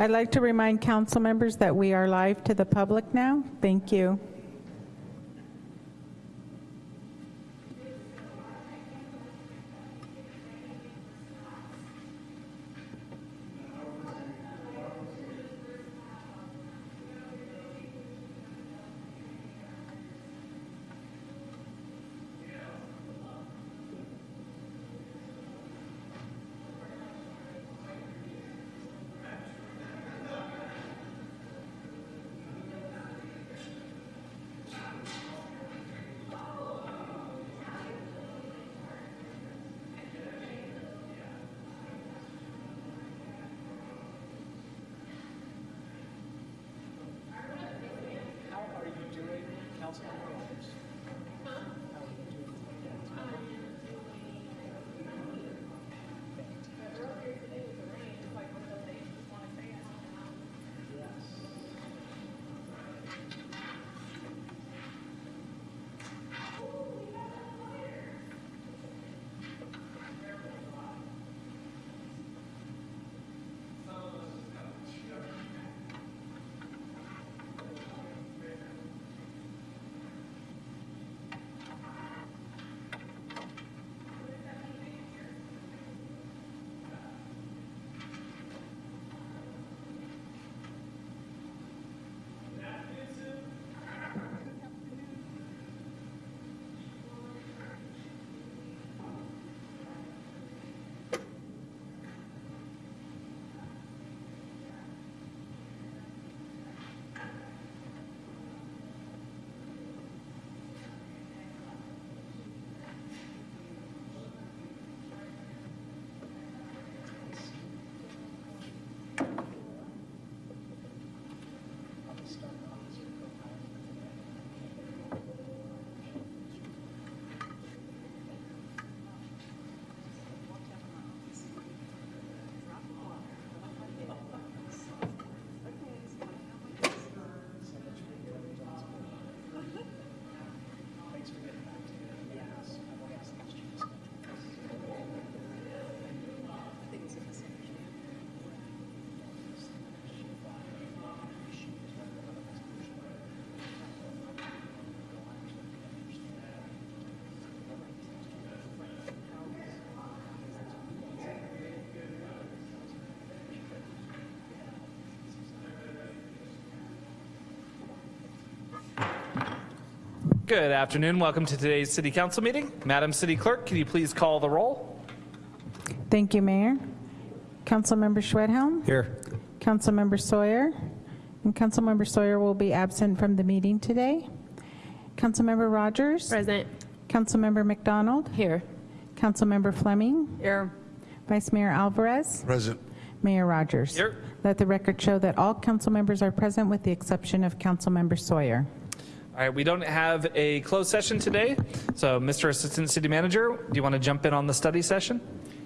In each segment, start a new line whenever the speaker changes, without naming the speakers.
I'd like to remind council members that we are live to the public now. Thank you.
Good afternoon. Welcome to today's City Council meeting. Madam City Clerk, can you please call the roll?
Thank you, Mayor. Councilmember Schwedhelm,
Here.
Councilmember Sawyer, and Councilmember Sawyer will be absent from the meeting today. Councilmember Rogers,
Present.
Councilmember MacDonald,
Here.
Councilmember Fleming,
Here.
Vice Mayor Alvarez,
Present.
Mayor Rogers.
Here.
Let the record show that all council members are present with the exception of Councilmember Sawyer.
All right, we don't have a closed session today, so Mr. Assistant City Manager, do you want to jump in on the study session?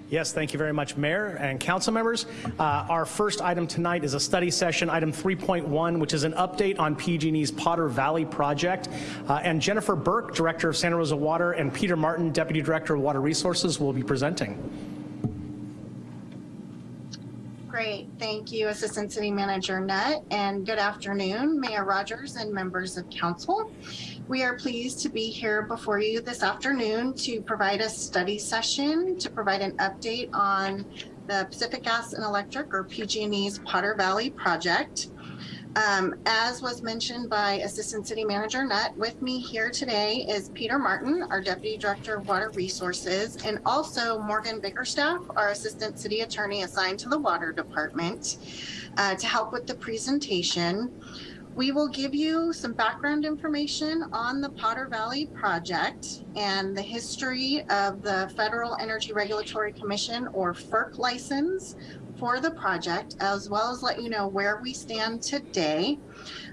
Yes, thank you very much, Mayor and council members. Uh, Our first item tonight is a study session, item 3.1, which is an update on PG&E's Potter Valley project. Uh, And Jennifer Burke, Director of Santa Rosa Water, and Peter Martin, Deputy Director of Water Resources, will be presenting.
Great, thank you, Assistant City Manager Nutt, and good afternoon, Mayor Rogers and members of council. We are pleased to be here before you this afternoon to provide a study session to provide an update on the Pacific Gas and Electric, or PG&E's Potter Valley project. Um, as was mentioned by Assistant City Manager Nutt, with me here today is Peter Martin, our Deputy Director of Water Resources, and also Morgan Bickerstaff, our Assistant City Attorney assigned to the Water Department, uh, to help with the presentation. We will give you some background information on the Potter Valley project and the history of the Federal Energy Regulatory Commission, or FERC license, for the project, as well as let you know where we stand today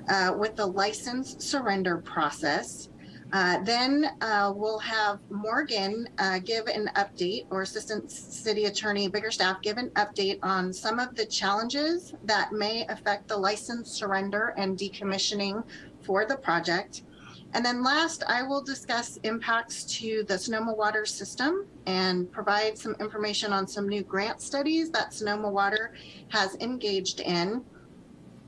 uh, with the license surrender process. Uh, then uh, we'll have Morgan uh, give an update, or Assistant City Attorney Biggerstaff give an update on some of the challenges that may affect the license surrender and decommissioning for the project. And then last, I will discuss impacts to the Sonoma Water system and provide some information on some new grant studies that Sonoma Water has engaged in.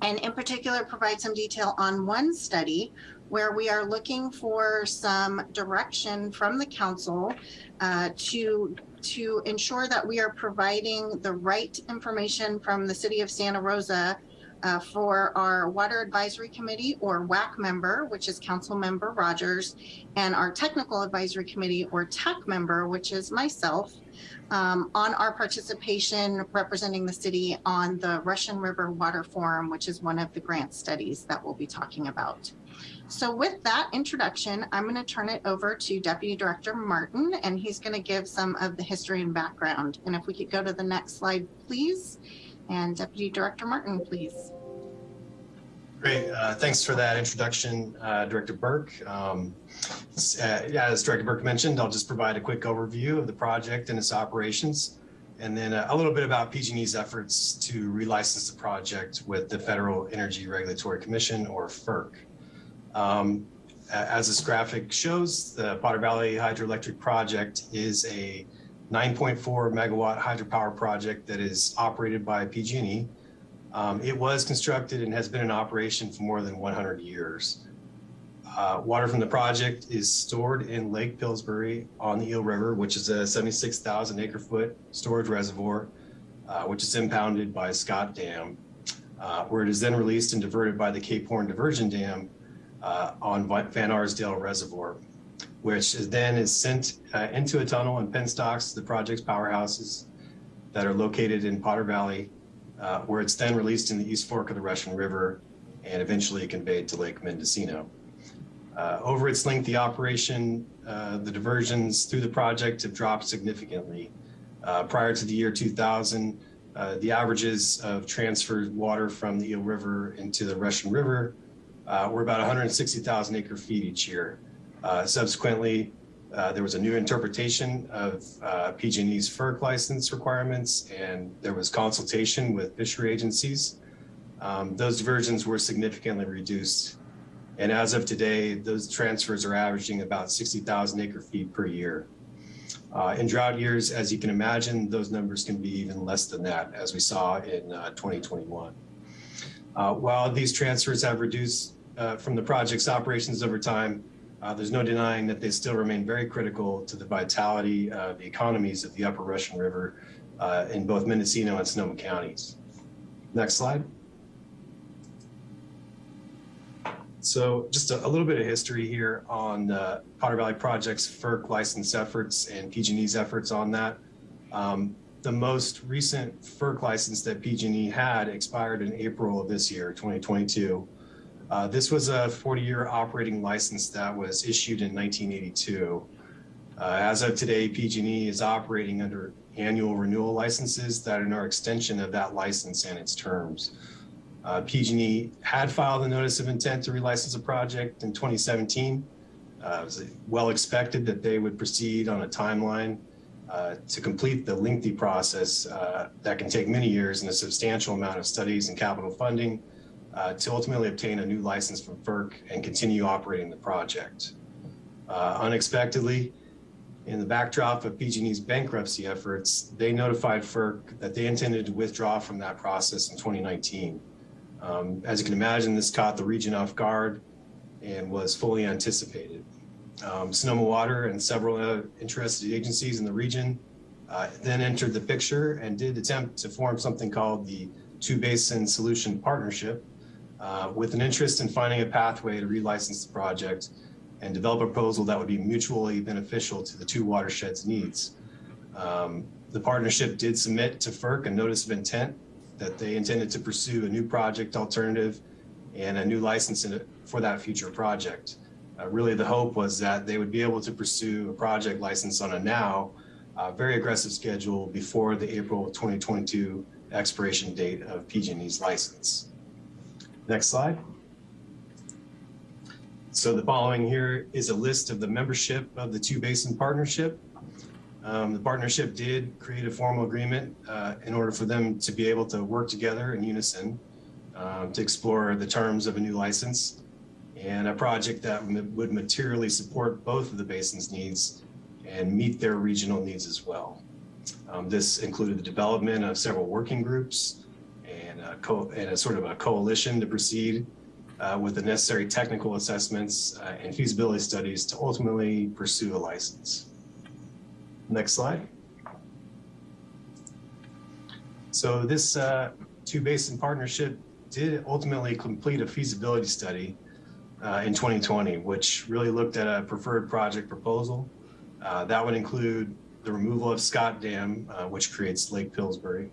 And in particular, provide some detail on one study where we are looking for some direction from the council uh, to to ensure that we are providing the right information from the city of Santa Rosa uh, for our Water Advisory Committee or WAC member, which is Council Member Rogers, and our Technical Advisory Committee or TAC member, which is myself, um, on our participation representing the city on the Russian River Water Forum, which is one of the grant studies that we'll be talking about. So with that introduction, I'm going to turn it over to Deputy Director Martin, and he's going to give some of the history and background. And if we could go to the next slide, please. And Deputy Director Martin, please.
Great. Uh, thanks for that introduction, uh, Director Burke. Um, uh, as Director Burke mentioned, I'll just provide a quick overview of the project and its operations, and then a, a little bit about PG&E's efforts to relicense the project with the Federal Energy Regulatory Commission, or FERC. Um, as this graphic shows, the Potter Valley Hydroelectric Project is a 9.4 megawatt hydropower project that is operated by PG&E. Um, it was constructed and has been in operation for more than 100 years. Uh, water from the project is stored in Lake Pillsbury on the Eel River, which is a 76,000 acre foot storage reservoir, uh, which is impounded by Scott Dam, uh, where it is then released and diverted by the Cape Horn Diversion Dam uh, on Van Arsdale Reservoir, which is then is sent uh, into a tunnel and penstocks the project's powerhouses that are located in Potter Valley, uh, where it's then released in the East Fork of the Russian River and eventually conveyed to Lake Mendocino. Uh, over its length, the operation, uh, the diversions through the project have dropped significantly. Uh, prior to the year 2000, the averages of transferred water from the Eel River into the Russian River uh, were about 160,000 acre feet each year. Uh, subsequently, uh, there was a new interpretation of uh, PG&E's FERC license requirements, and there was consultation with fishery agencies. Um, those diversions were significantly reduced. And as of today, those transfers are averaging about 60,000 acre feet per year. Uh, in drought years, as you can imagine, those numbers can be even less than that, as we saw in uh, 2021. Uh, while these transfers have reduced from the project's operations over time, uh, there's no denying that they still remain very critical to the vitality of the economies of the upper Russian River uh, in both Mendocino and Sonoma counties. Next slide. So just a, a little bit of history here on uh, Potter Valley Project's FERC license efforts and PG&E's efforts on that. Um, the most recent FERC license that PG&E had expired in April of this year, 2022. Uh, this was a 40-year operating license that was issued in 1982. Uh, as of today, PG&E is operating under annual renewal licenses that are an extension of that license and its terms. Uh, PG&E had filed a notice of intent to relicense a project in 2017. Uh, it was well expected that they would proceed on a timeline uh, to complete the lengthy process uh, that can take many years and a substantial amount of studies and capital funding uh, to ultimately obtain a new license from FERC and continue operating the project. Uh, unexpectedly, in the backdrop of PG&E's bankruptcy efforts, they notified FERC that they intended to withdraw from that process in 2019. Um, as you can imagine, this caught the region off guard and was fully anticipated. Um, Sonoma Water and several uh, interested agencies in the region uh, then entered the picture and did attempt to form something called the Two Basin Solution Partnership, uh, with an interest in finding a pathway to relicense the project and develop a proposal that would be mutually beneficial to the two watersheds needs. Um, the partnership did submit to FERC a notice of intent that they intended to pursue a new project alternative and a new license for that future project. Uh, really the hope was that they would be able to pursue a project license on a now uh, very aggressive schedule before the April 2022 expiration date of PG&E's license. Next slide. So the following here is a list of the membership of the Two Basin Partnership. Um, the partnership did create a formal agreement uh, in order for them to be able to work together in unison um, to explore the terms of a new license. and a project that would materially support both of the basin's needs and meet their regional needs as well. Um, This included the development of several working groups a and a sort of a coalition to proceed uh, with the necessary technical assessments uh, and feasibility studies to ultimately pursue a license. Next slide. So this uh, two basin partnership did ultimately complete a feasibility study uh, in 2020, which really looked at a preferred project proposal. Uh, That would include the removal of Scott Dam, uh, which creates Lake Pillsbury,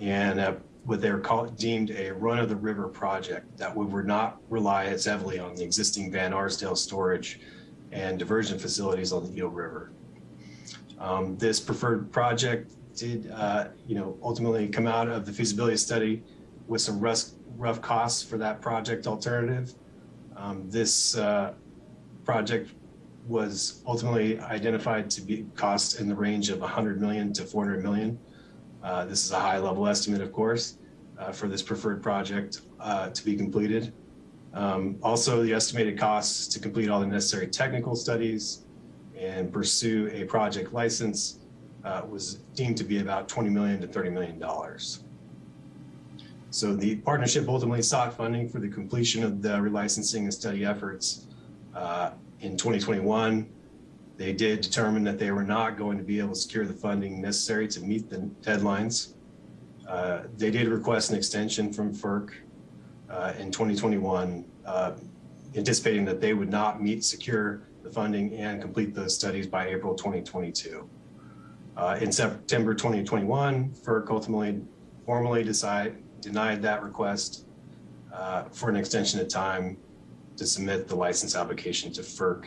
and uh, what they're called, deemed a run-of-the-river project that we would not rely as heavily on the existing Van Arsdale storage and diversion facilities on the Eel River. Um, This preferred project did, uh, you know, ultimately come out of the feasibility study with some rough, rough costs for that project alternative. Um, This uh, project was ultimately identified to be cost in the range of 100 million to 400 million. Uh, This is a high level estimate, of course, uh, for this preferred project uh, to be completed. Um, Also, the estimated costs to complete all the necessary technical studies and pursue a project license uh, was deemed to be about 20 million to 30 million dollars. So the partnership ultimately sought funding for the completion of the relicensing and study efforts uh, in 2021. They did determine that they were not going to be able to secure the funding necessary to meet the deadlines. Uh, They did request an extension from FERC uh, in 2021, uh, anticipating that they would not meet, secure the funding and complete those studies by April 2022. Uh, In September 2021, FERC ultimately formally decide, denied that request uh, for an extension of time to submit the license application to FERC.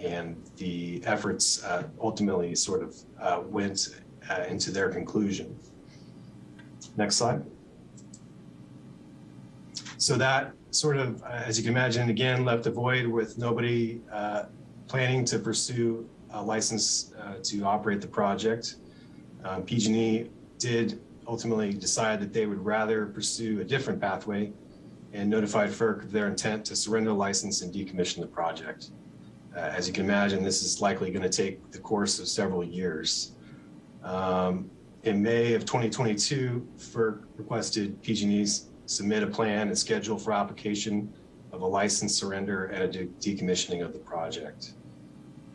And the efforts uh, ultimately sort of uh, went uh, into their conclusion. Next slide. So that sort of, uh, as you can imagine, again, left a void with nobody uh, planning to pursue a license uh, to operate the project. Um, PG&E did ultimately decide that they would rather pursue a different pathway and notified FERC of their intent to surrender the license and decommission the project. Uh, as you can imagine, this is likely going to take the course of several years. Um, in May of 2022, FERC requested PG&E's submit a plan and schedule for application of a license surrender and a de- decommissioning of the project.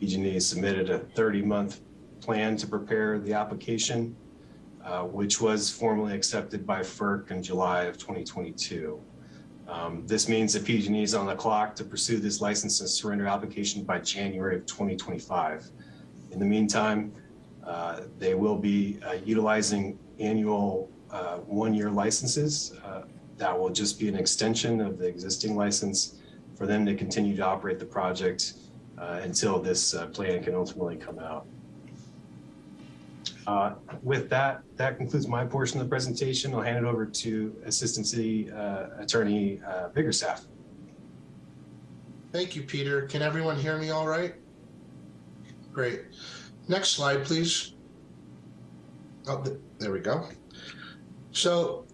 PG&E submitted a 30-month plan to prepare the application, uh, which was formally accepted by FERC in July of 2022. Um, This means that PG&E is on the clock to pursue this license and surrender application by January of 2025. In the meantime, uh, they will be uh, utilizing annual uh, one-year licenses. uh, That will just be an extension of the existing license for them to continue to operate the project uh, until this uh, plan can ultimately come out. Uh, With that, that concludes my portion of the presentation. I'll hand it over to Assistant City uh, Attorney uh, Biggerstaff.
Thank you, Peter. Can everyone hear me all right? Great. Next slide, please. Oh, th- there we go. So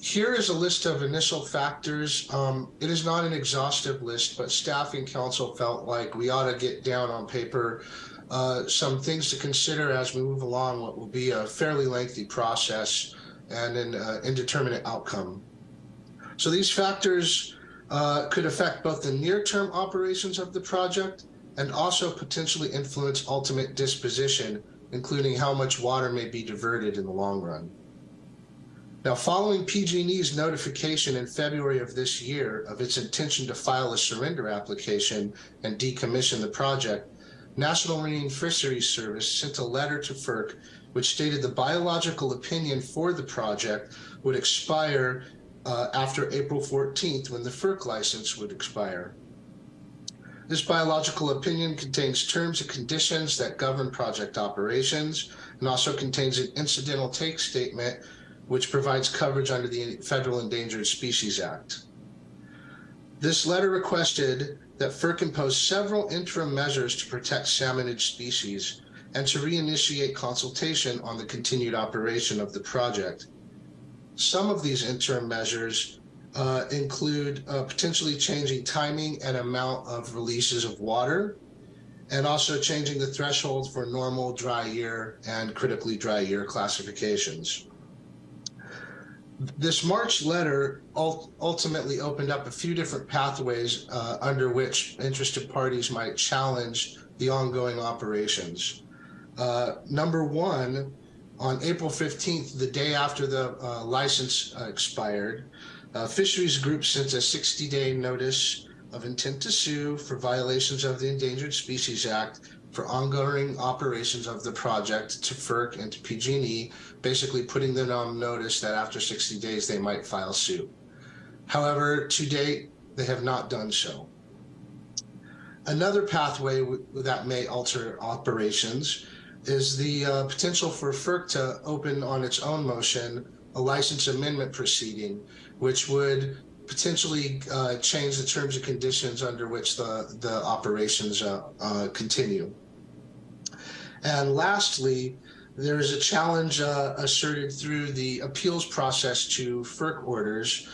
here is a list of initial factors. Um, it is not an exhaustive list, but staff and council felt like we ought to get down on paper uh, some things to consider as we move along what will be a fairly lengthy process and an uh, indeterminate outcome. So these factors uh, could affect both the near-term operations of the project and also potentially influence ultimate disposition, including how much water may be diverted in the long run. Now, following PG&E's notification in February of this year of its intention to file a surrender application and decommission the project, National Marine Fisheries Service sent a letter to FERC which stated the biological opinion for the project would expire uh, after April 14th when the FERC license would expire. This biological opinion contains terms and conditions that govern project operations and also contains an incidental take statement which provides coverage under the Federal Endangered Species Act. This letter requested that FERC impose several interim measures to protect salmonid species and to reinitiate consultation on the continued operation of the project. Some of these interim measures uh, include uh, potentially changing timing and amount of releases of water, and also changing the threshold for normal dry year and critically dry year classifications. This March letter ultimately opened up a few different pathways uh, under which interested parties might challenge the ongoing operations. Uh, number one, on April 15th, the day after the uh, license uh, expired, uh, fisheries group sent a 60 day notice of intent to sue for violations of the Endangered Species Act for ongoing operations of the project to FERC and to PG&E, basically putting them on notice that after 60 days they might file suit. However, to date, they have not done so. Another pathway that may alter operations is the uh, potential for FERC to open on its own motion a license amendment proceeding, which would potentially uh, change the terms and conditions under which the, the operations uh, uh, continue. And lastly, there is a challenge uh, asserted through the appeals process to FERC orders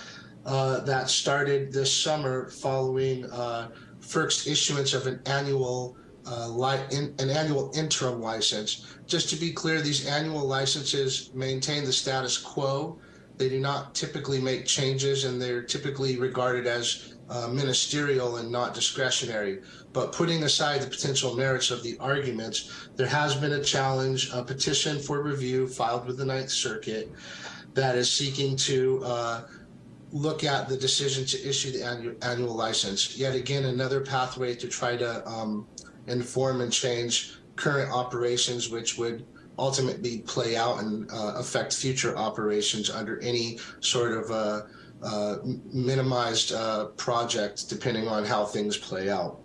uh, that started this summer following uh, FERC's issuance of an annual uh, in, an annual interim license. Just to be clear, these annual licenses maintain the status quo. They do not typically make changes, and they're typically regarded as uh, ministerial and not discretionary. But putting aside the potential merits of the arguments, there has been a challenge, a petition for review filed with the Ninth Circuit that is seeking to uh, look at the decision to issue the annual, annual license. Yet again, another pathway to try to um, inform and change current operations, which would ultimately play out and uh, affect future operations under any sort of uh, minimized uh, project, depending on how things play out.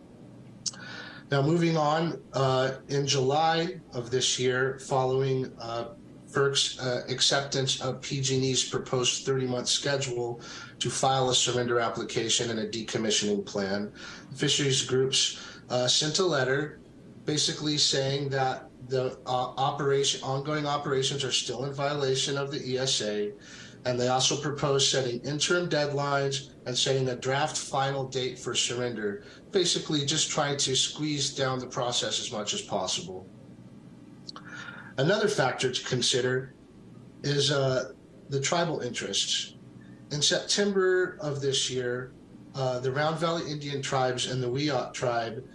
Now, moving on, uh, in July of this year, following uh, FERC's uh, acceptance of PG&E's proposed 30-month schedule to file a surrender application and a decommissioning plan, fisheries groups uh, sent a letter basically saying that the operation, ongoing operations are still in violation of the ESA, and they also proposed setting interim deadlines and setting a draft final date for surrender, basically just trying to squeeze down the process as much as possible. Another factor to consider is uh, the tribal interests. In September of this year, uh, the Round Valley Indian tribes and the Wiyot tribe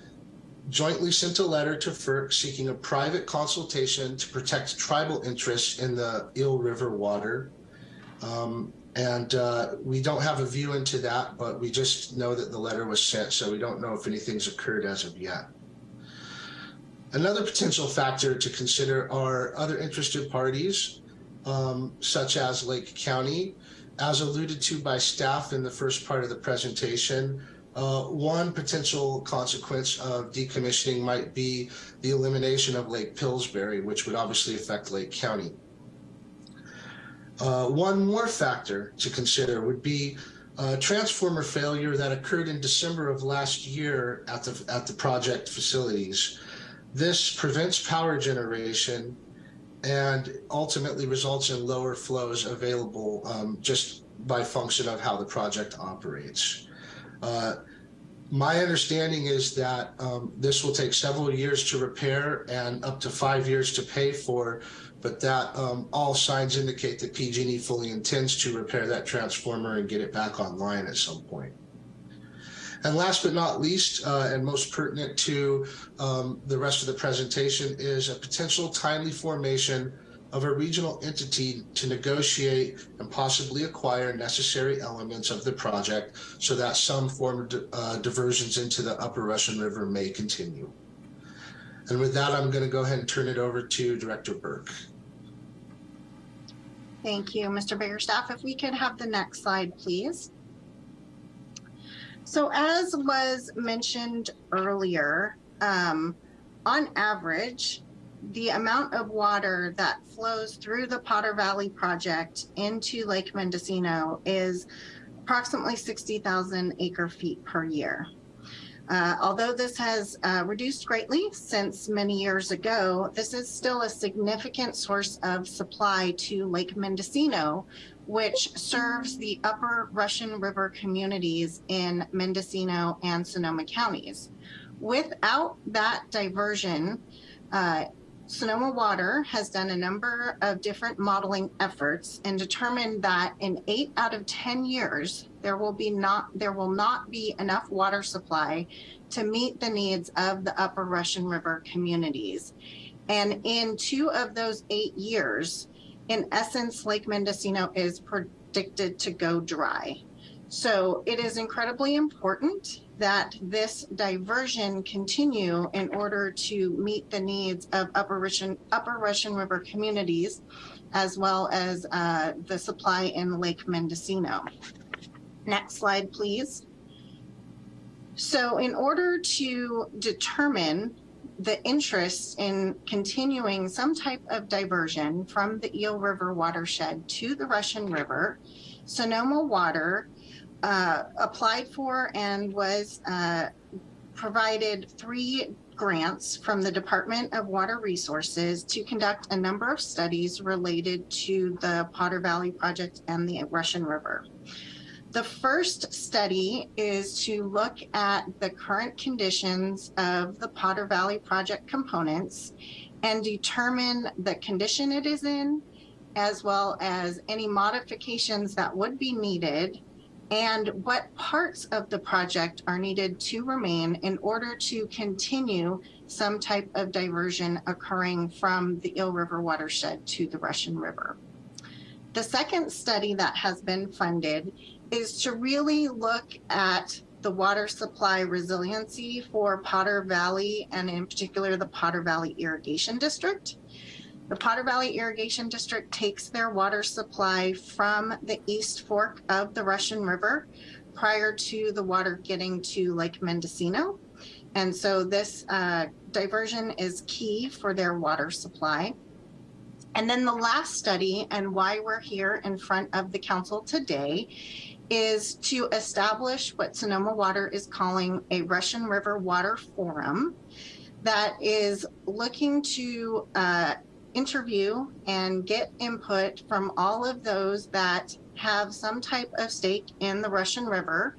jointly sent a letter to FERC seeking a private consultation to protect tribal interests in the Eel River water. Um, and uh, we don't have a view into that, but we just know that the letter was sent, so we don't know if anything's occurred as of yet. Another potential factor to consider are other interested parties, um, such as Lake County. As alluded to by staff in the first part of the presentation, uh, one potential consequence of decommissioning might be the elimination of Lake Pillsbury, which would obviously affect Lake County. Uh, one more factor to consider would be uh, transformer failure that occurred in December of last year at the at the project facilities. This prevents power generation and ultimately results in lower flows available um, just by function of how the project operates. Uh, my understanding is that um, this will take several years to repair and up to five years to pay for, but that um, all signs indicate that PG&E fully intends to repair that transformer and get it back online at some point. And last but not least, uh, and most pertinent to um, the rest of the presentation, is a potential timely formation of a regional entity to negotiate and possibly acquire necessary elements of the project so that some form of uh, diversions into the upper Russian River may continue. And with that, I'm going to go ahead and turn it over to Director Burke.
Thank you, Mr. Biggerstaff. If we could have the next slide, please. So as was mentioned earlier, um, on average, the amount of water that flows through the Potter Valley project into Lake Mendocino is approximately 60,000 acre feet per year. Uh, although this has uh, reduced greatly since many years ago, this is still a significant source of supply to Lake Mendocino, which serves the upper Russian River communities in Mendocino and Sonoma counties. Without that diversion, uh, Sonoma Water has done a number of different modeling efforts and determined that in eight out of 10 years, there will be not, there will not be enough water supply to meet the needs of the upper Russian River communities. And in two of those eight years, in essence, Lake Mendocino is predicted to go dry. So it is incredibly important that this diversion continue in order to meet the needs of Upper Russian, Upper Russian River communities, as well as uh, the supply in Lake Mendocino. Next slide, please. So in order to determine the interest in continuing some type of diversion from the Eel River watershed to the Russian River, Sonoma Water uh, applied for and was uh, provided three grants from the Department of Water Resources to conduct a number of studies related to the Potter Valley Project and the Russian River. The first study is to look at the current conditions of the Potter Valley Project components and determine the condition it is in, as well as any modifications that would be needed and what parts of the project are needed to remain in order to continue some type of diversion occurring from the Eel River watershed to the Russian River. The second study that has been funded is to really look at the water supply resiliency for Potter Valley and in particular the Potter Valley Irrigation District. The Potter Valley Irrigation District takes their water supply from the East Fork of the Russian River prior to the water getting to Lake Mendocino. And so this uh, diversion is key for their water supply. And then the last study and why we're here in front of the council today is to establish what Sonoma Water is calling a Russian River Water Forum that is looking to uh, interview and get input from all of those that have some type of stake in the Russian River,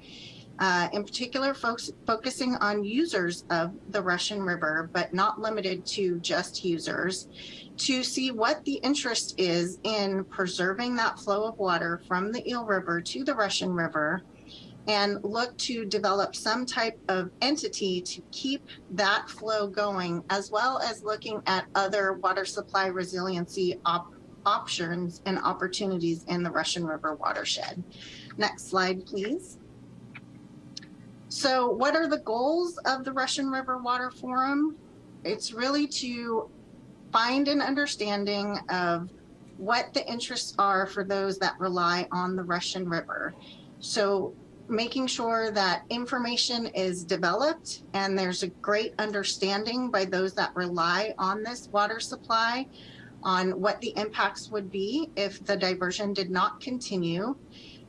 uh, in particular folks focusing on users of the Russian River, but not limited to just users, to see what the interest is in preserving that flow of water from the Eel River to the Russian River and look to develop some type of entity to keep that flow going, as well as looking at other water supply resiliency op options and opportunities in the Russian River watershed. Next slide, please. So what are the goals of the Russian River Water Forum? It's really to find an understanding of what the interests are for those that rely on the Russian River. So making sure that information is developed and there's a great understanding by those that rely on this water supply on what the impacts would be if the diversion did not continue,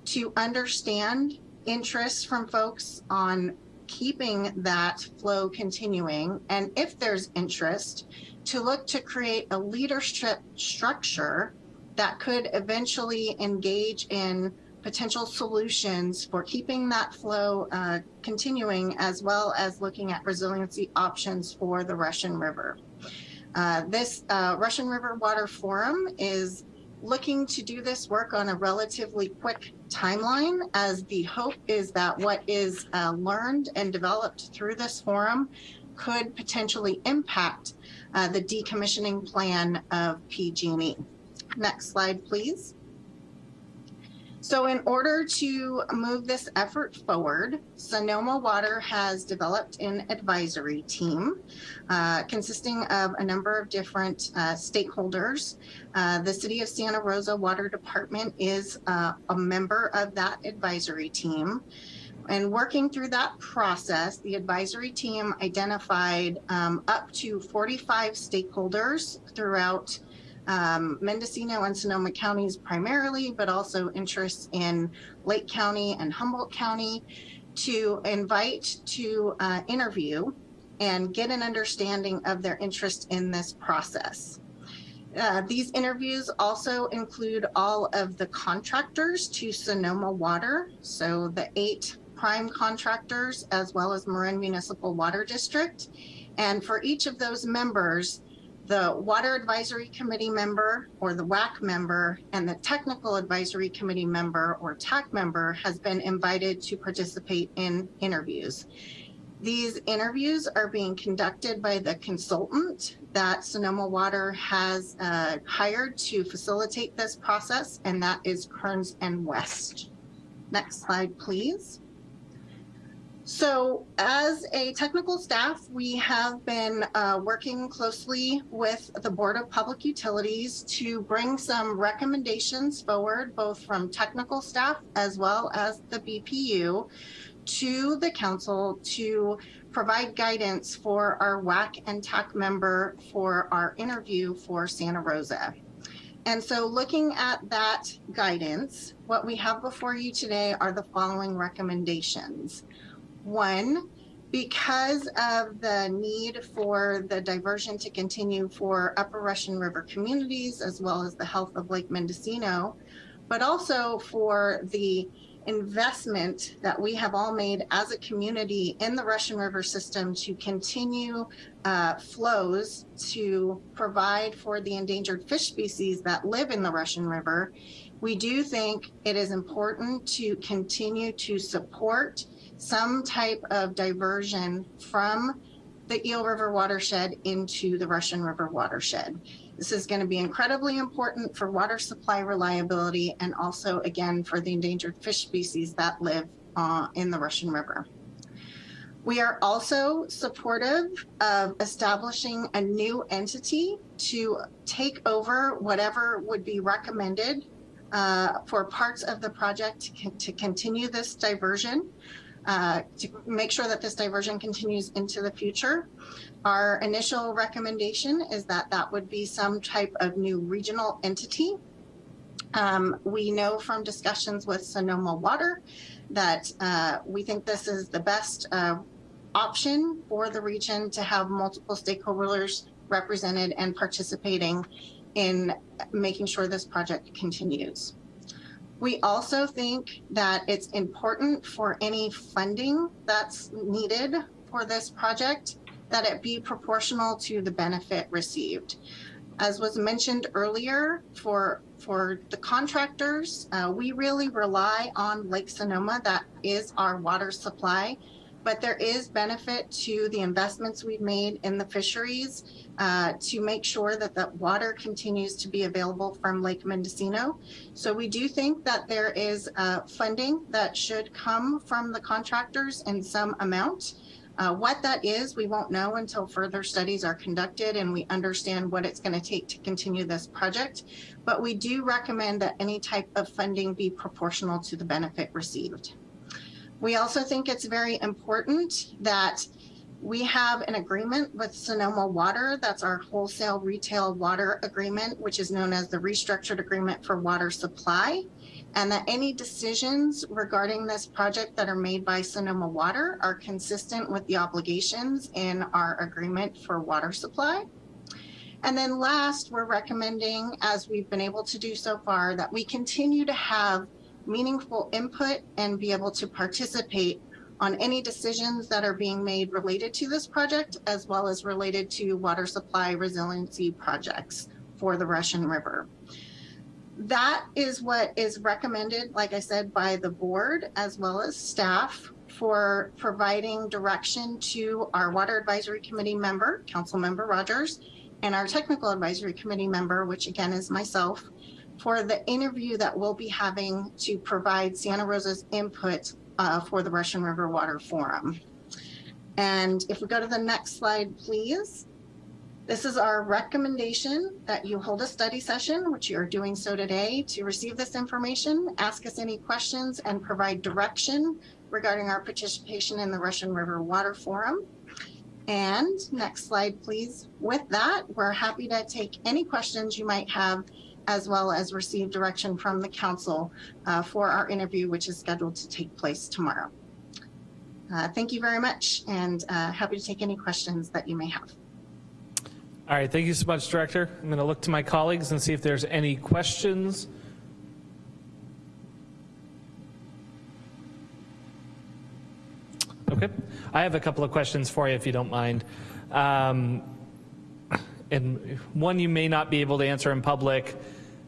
to understand interests from folks on keeping that flow continuing, and if there's interest, to look to create a leadership structure that could eventually engage in potential solutions for keeping that flow uh, continuing, as well as looking at resiliency options for the Russian River. Uh, this uh, Russian River Water Forum is looking to do this work on a relatively quick timeline as the hope is that what is uh, learned and developed through this forum could potentially impact uh, the decommissioning plan of PG&E. Next slide, please. So in order to move this effort forward, Sonoma Water has developed an advisory team uh, consisting of a number of different uh, stakeholders. Uh, the City of Santa Rosa Water Department is uh, a member of that advisory team. And working through that process, the advisory team identified um, up to 45 stakeholders throughout um, Mendocino and Sonoma counties primarily, but also interests in Lake County and Humboldt County to invite to uh, interview and get an understanding of their interest in this process. Uh, these interviews also include all of the contractors to Sonoma Water, so the eight prime contractors as well as Marin Municipal Water District. And for each of those members, the Water Advisory Committee member or the WAC member and the Technical Advisory Committee member or TAC member has been invited to participate in interviews. These interviews are being conducted by the consultant that Sonoma Water has uh, hired to facilitate this process, and that is Kearns and West. Next slide, please. So as a technical staff, we have been uh, working closely with the Board of Public Utilities to bring some recommendations forward, both from technical staff as well as the BPU to the council to provide guidance for our WAC and TAC member for our interview for Santa Rosa. And so looking at that guidance, what we have before you today are the following recommendations. One, because of the need for the diversion to continue for Upper Russian River communities, as well as the health of Lake Mendocino, but also for the investment that we have all made as a community in the Russian River system to continue uh, flows to provide for the endangered fish species that live in the Russian River, we do think it is important to continue to support some type of diversion from the Eel River watershed into the Russian River watershed. This is going to be incredibly important for water supply reliability and also, again, for the endangered fish species that live uh, in the Russian River. We are also supportive of establishing a new entity to take over whatever would be recommended uh, for parts of the project to, to continue this diversion uh, to make sure that this diversion continues into the future. Our initial recommendation is that that would be some type of new regional entity. Um, we know from discussions with Sonoma Water that uh, we think this is the best uh, option for the region to have multiple stakeholders represented and participating in making sure this project continues. We also think that it's important for any funding that's needed for this project that it be proportional to the benefit received. As was mentioned earlier, for for the contractors, uh, we really rely on Lake Sonoma. That is our water supply but there is benefit to the investments we've made in the fisheries uh, to make sure that the water continues to be available from Lake Mendocino. So we do think that there is uh, funding that should come from the contractors in some amount. Uh, what that is, we won't know until further studies are conducted and we understand what it's going to take to continue this project. But we do recommend that any type of funding be proportional to the benefit received. We also think it's very important that we have an agreement with Sonoma Water. That's our wholesale retail water agreement, which is known as the restructured agreement for water supply. And that any decisions regarding this project that are made by Sonoma Water are consistent with the obligations in our agreement for water supply. And then last, we're recommending, as we've been able to do so far, that we continue to have meaningful input and be able to participate on any decisions that are being made related to this project, as well as related to water supply resiliency projects for the Russian River. That is what is recommended, like I said, by the board as well as staff for providing direction to our Water Advisory Committee member, Council Member Rogers, and our Technical Advisory Committee member, which again is myself, for the interview that we'll be having to provide Santa Rosa's input uh, for the Russian River Water Forum. And if we go to the next slide, please. This is our recommendation that you hold a study session, which you are doing so today, to receive this information, ask us any questions, and provide direction regarding our participation in the Russian River Water Forum. And next slide, please. With that, we're happy to take any questions you might have as well as receive direction from the council uh, for our interview, which is scheduled to take place tomorrow. Uh, thank you very much and uh, happy to take any questions that you may have.
All right, thank you so much, Director. I'm going to look to my colleagues and see if there's any questions. Okay, I have a couple of questions for you if you don't mind. Um, and one you may not be able to answer in public,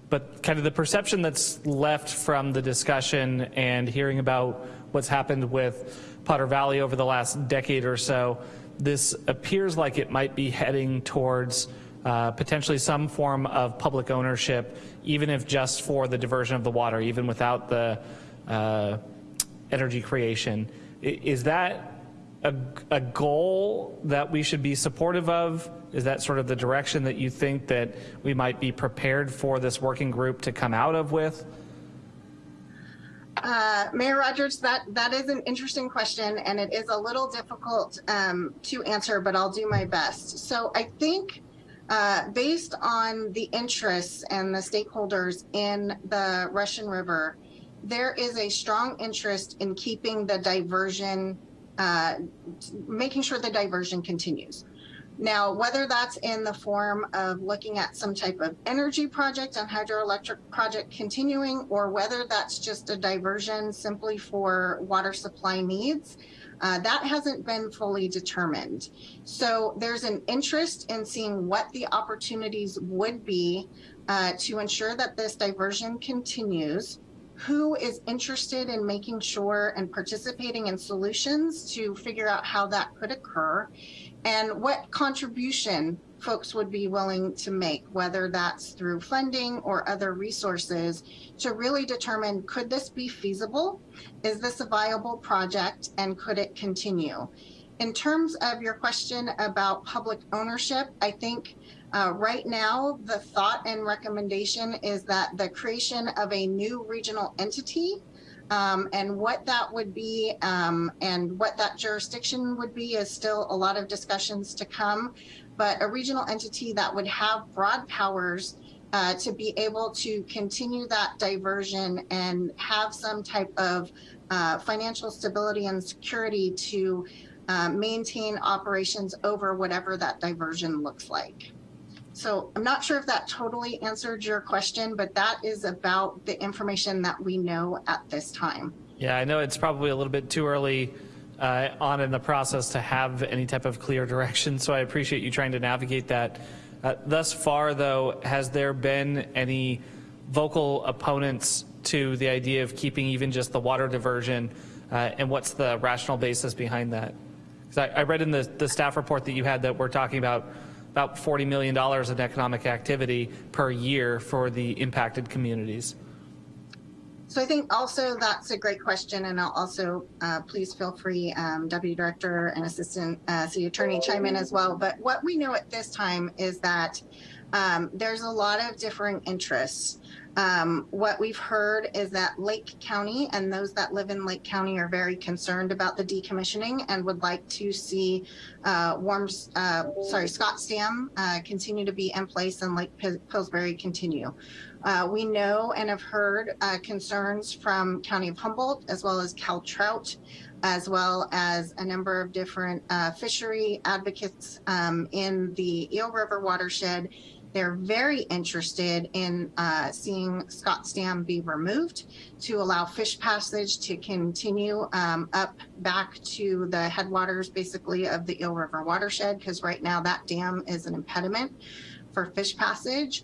but kind of the perception that's left from the discussion and hearing about what's happened with Potter Valley over the last decade or so, this appears like it might be heading towards uh, potentially some form of public ownership, even if just for the diversion of the water, even without the uh, energy creation. Is that a, a goal that we should be supportive of? Is that sort of the direction that you think that we might be prepared for this working group to come out of with?
Uh, Mayor Rogers, that, that is an interesting question and it is a little difficult um, to answer, but I'll do my best. So I think uh, based on the interests and the stakeholders in the Russian River, there is a strong interest in keeping the diversion, uh, making sure the diversion continues. Now, whether that's in the form of looking at some type of energy project and hydroelectric project continuing, or whether that's just a diversion simply for water supply needs, uh, that hasn't been fully determined. So there's an interest in seeing what the opportunities would be uh, to ensure that this diversion continues. Who is interested in making sure and participating in solutions to figure out how that could occur? and what contribution folks would be willing to make, whether that's through funding or other resources, to really determine could this be feasible? Is this a viable project and could it continue? In terms of your question about public ownership, I think uh, right now the thought and recommendation is that the creation of a new regional entity um, and what that would be um, and what that jurisdiction would be is still a lot of discussions to come. But a regional entity that would have broad powers uh, to be able to continue that diversion and have some type of uh, financial stability and security to uh, maintain operations over whatever that diversion looks like. So I'm not sure if that totally answered your question, but that is about the information that we know at this time.
Yeah, I know it's probably a little bit too early uh, on in the process to have any type of clear direction, so I appreciate you trying to navigate that. Uh, thus far, though, has there been any vocal opponents to the idea of keeping even just the water diversion, uh, and what's the rational basis behind that? Because I, I read in the, the staff report that you had that we're talking about about $40 million in economic activity per year for the impacted communities.
So I think also that's a great question, and I'll also uh, please feel free, um, Deputy Director and Assistant uh, City Attorney chime in as well. But what we know at this time is that um, there's a lot of differing interests. Um, what we've heard is that Lake County and those that live in Lake County are very concerned about the decommissioning and would like to see uh, Warms, uh, sorry, Scotts Dam uh, continue to be in place and Lake Pillsbury continue. Uh, we know and have heard uh, concerns from County of Humboldt as well as Cal Trout as well as a number of different uh, fishery advocates um, in the Eel River watershed they're very interested in uh, seeing Scotts Dam be removed to allow fish passage to continue um, up back to the headwaters, basically, of the Eel River watershed, because right now that dam is an impediment for fish passage.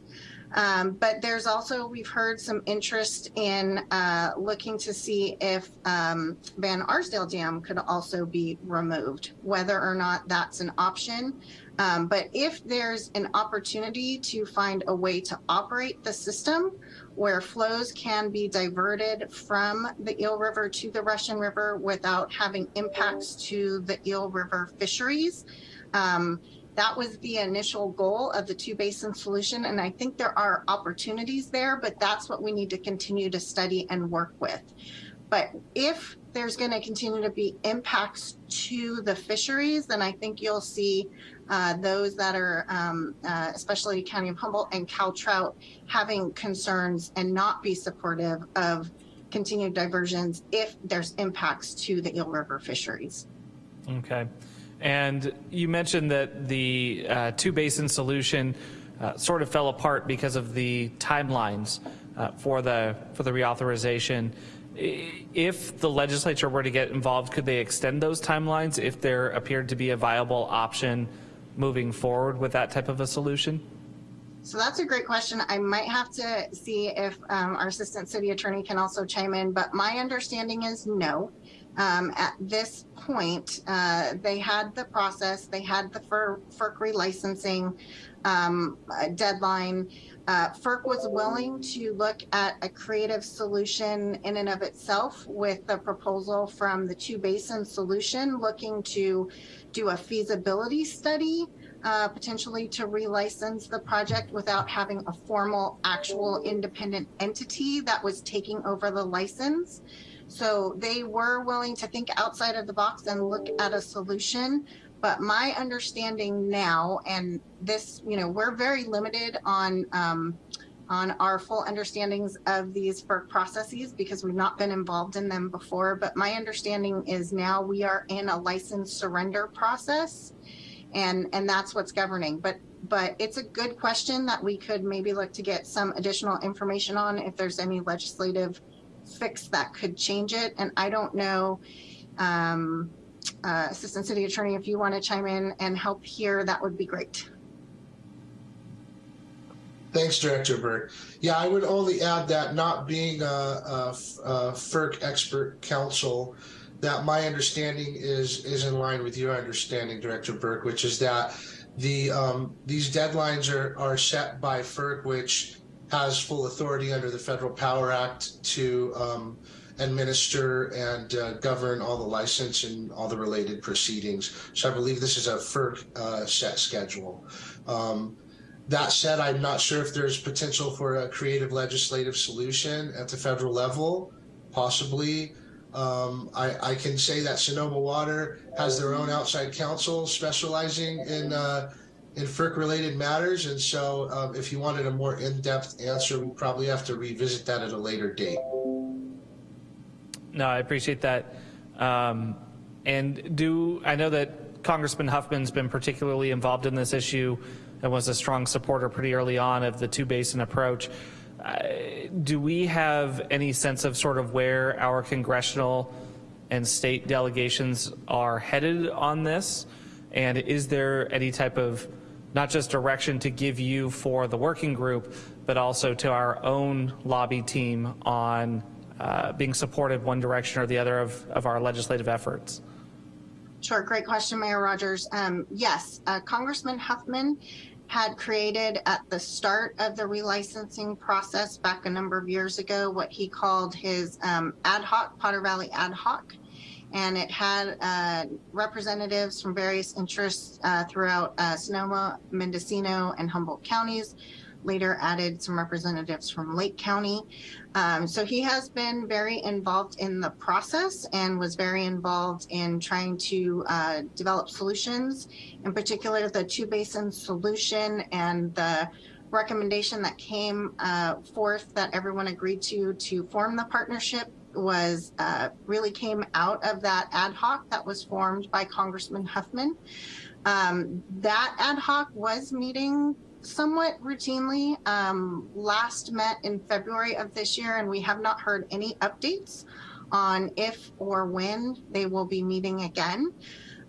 Um, but there's also, we've heard some interest in uh, looking to see if um, Van Arsdale Dam could also be removed, whether or not that's an option. Um, but if there's an opportunity to find a way to operate the system where flows can be diverted from the Eel River to the Russian River without having impacts to the Eel River fisheries, um, that was the initial goal of the two basin solution. And I think there are opportunities there, but that's what we need to continue to study and work with. But if there's going to continue to be impacts to the fisheries, then I think you'll see uh, those that are, um, uh, especially County of Humboldt and Cal Trout, having concerns and not be supportive of continued diversions if there's impacts to the Eel River fisheries.
Okay. And you mentioned that the uh, two basin solution uh, sort of fell apart because of the timelines uh, for the for the reauthorization. If the legislature were to get involved, could they extend those timelines if there appeared to be a viable option moving forward with that type of a solution?
So that's a great question. I might have to see if um, our assistant city attorney can also chime in, but my understanding is no. Um, at this point, uh, they had the process, they had the FER- FERC relicensing um, deadline. Uh, FERC was willing to look at a creative solution in and of itself with the proposal from the two basin solution, looking to do a feasibility study uh, potentially to relicense the project without having a formal, actual independent entity that was taking over the license. So they were willing to think outside of the box and look at a solution. But my understanding now, and this, you know, we're very limited on um, on our full understandings of these FERC processes because we've not been involved in them before. But my understanding is now we are in a license surrender process and and that's what's governing but but it's a good question that we could maybe look to get some additional information on if there's any legislative fix that could change it and i don't know um, uh, assistant city attorney if you want to chime in and help here that would be great
Thanks, Director Burke. Yeah, I would only add that not being a, a, a FERC expert counsel, that my understanding is is in line with your understanding, Director Burke, which is that the um, these deadlines are are set by FERC, which has full authority under the Federal Power Act to um, administer and uh, govern all the license and all the related proceedings. So I believe this is a FERC uh, set schedule. Um, that said, I'm not sure if there's potential for a creative legislative solution at the federal level, possibly. Um, I, I can say that Sonoma Water has their own outside counsel specializing in uh, in FERC-related matters, and so um, if you wanted a more in-depth answer, we probably have to revisit that at a later date.
No, I appreciate that. Um, and do I know that Congressman Huffman's been particularly involved in this issue and was a strong supporter pretty early on of the two basin approach. Uh, do we have any sense of sort of where our congressional and state delegations are headed on this? And is there any type of not just direction to give you for the working group, but also to our own lobby team on uh, being supported one direction or the other of, of our legislative efforts?
Sure, great question, Mayor Rogers. Um, yes, uh, Congressman Huffman had created at the start of the relicensing process back a number of years ago what he called his um, ad hoc, Potter Valley ad hoc. And it had uh, representatives from various interests uh, throughout uh, Sonoma, Mendocino, and Humboldt counties. Later added some representatives from Lake County. Um, so he has been very involved in the process and was very involved in trying to uh, develop solutions, in particular the two basin solution and the recommendation that came uh, forth that everyone agreed to to form the partnership was uh, really came out of that ad hoc that was formed by Congressman Huffman. Um, that ad hoc was meeting somewhat routinely. Um, last met in February of this year, and we have not heard any updates on if or when they will be meeting again.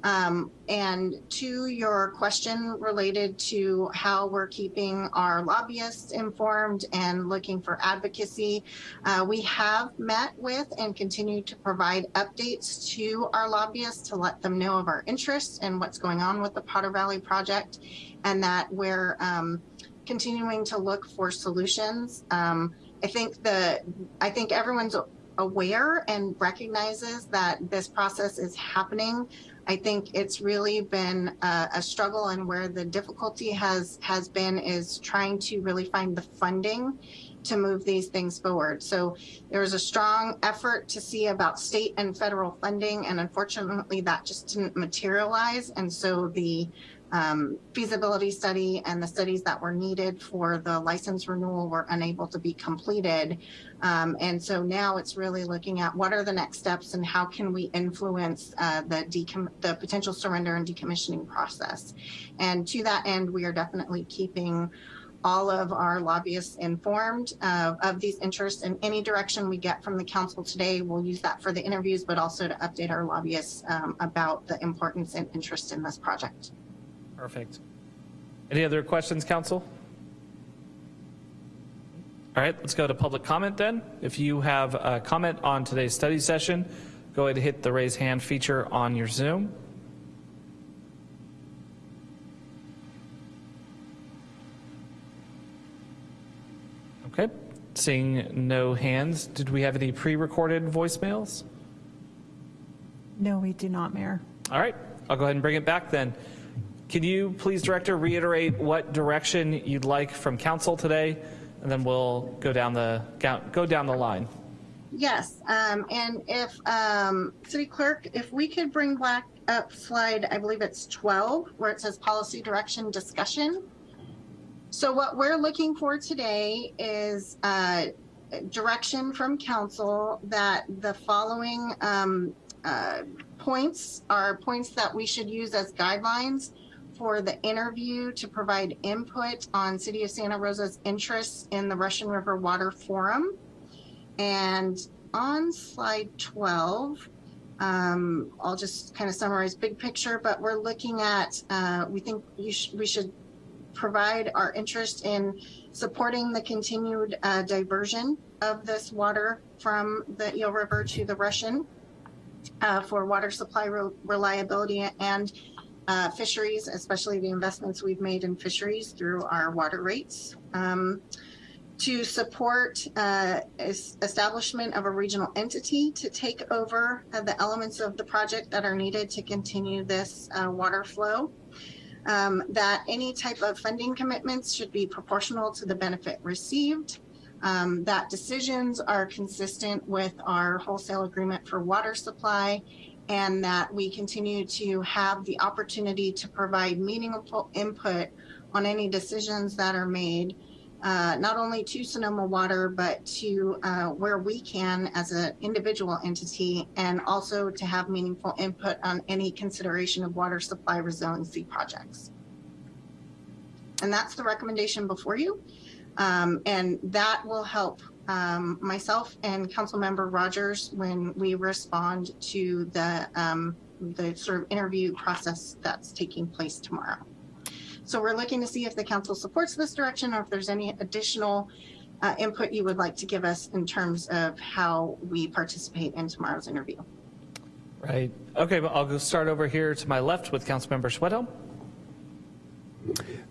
Um, and to your question related to how we're keeping our lobbyists informed and looking for advocacy, uh, we have met with and continue to provide updates to our lobbyists to let them know of our interests and what's going on with the Potter Valley project and that we're um, continuing to look for solutions. Um, I think the I think everyone's aware and recognizes that this process is happening. I think it's really been a, a, struggle and where the difficulty has has been is trying to really find the funding to move these things forward. So there was a strong effort to see about state and federal funding, and unfortunately, that just didn't materialize. And so the um, feasibility study and the studies that were needed for the license renewal were unable to be completed. Um, and so now it's really looking at what are the next steps and how can we influence uh, the, the potential surrender and decommissioning process. And to that end, we are definitely keeping all of our lobbyists informed uh, of these interests and any direction we get from the council today. We'll use that for the interviews, but also to update our lobbyists um, about the importance and interest in this project.
Perfect. Any other questions, council? All right, let's go to public comment then. If you have a comment on today's study session, go ahead and hit the raise hand feature on your Zoom. Okay, seeing no hands, did we have any pre-recorded voicemails?
No, we do not, Mayor.
All right, I'll go ahead and bring it back then. Can you please, Director, reiterate what direction you'd like from council today, and then we'll go down the go down the line.
Yes, um, and if um, City Clerk, if we could bring back up slide, I believe it's 12, where it says policy direction discussion. So what we're looking for today is uh, direction from council that the following um, uh, points are points that we should use as guidelines for the interview to provide input on City of Santa Rosa's interests in the Russian River Water Forum. And on slide 12, um, I'll just kind of summarize big picture, but we're looking at, uh, we think sh we should provide our interest in supporting the continued uh, diversion of this water from the Eel River to the Russian uh, for water supply re reliability and uh, fisheries, especially the investments we've made in fisheries through our water rates. Um, to support uh, establishment of a regional entity to take over uh, the elements of the project that are needed to continue this uh, water flow. Um, that any type of funding commitments should be proportional to the benefit received. Um, that decisions are consistent with our wholesale agreement for water supply and that we continue to have the opportunity to provide meaningful input on any decisions that are made, uh, not only to Sonoma Water, but to uh, where we can as an individual entity, and also to have meaningful input on any consideration of water supply resiliency projects. And that's the recommendation before you. Um, and that will help um, myself and Councilmember Rogers when we respond to the um, the sort of interview process that's taking place tomorrow. So we're looking to see if the council supports this direction or if there's any additional uh, input you would like to give us in terms of how we participate in tomorrow's interview.
Right. Okay, well, I'll go start over here to my left with Councilmember Schwedhelm.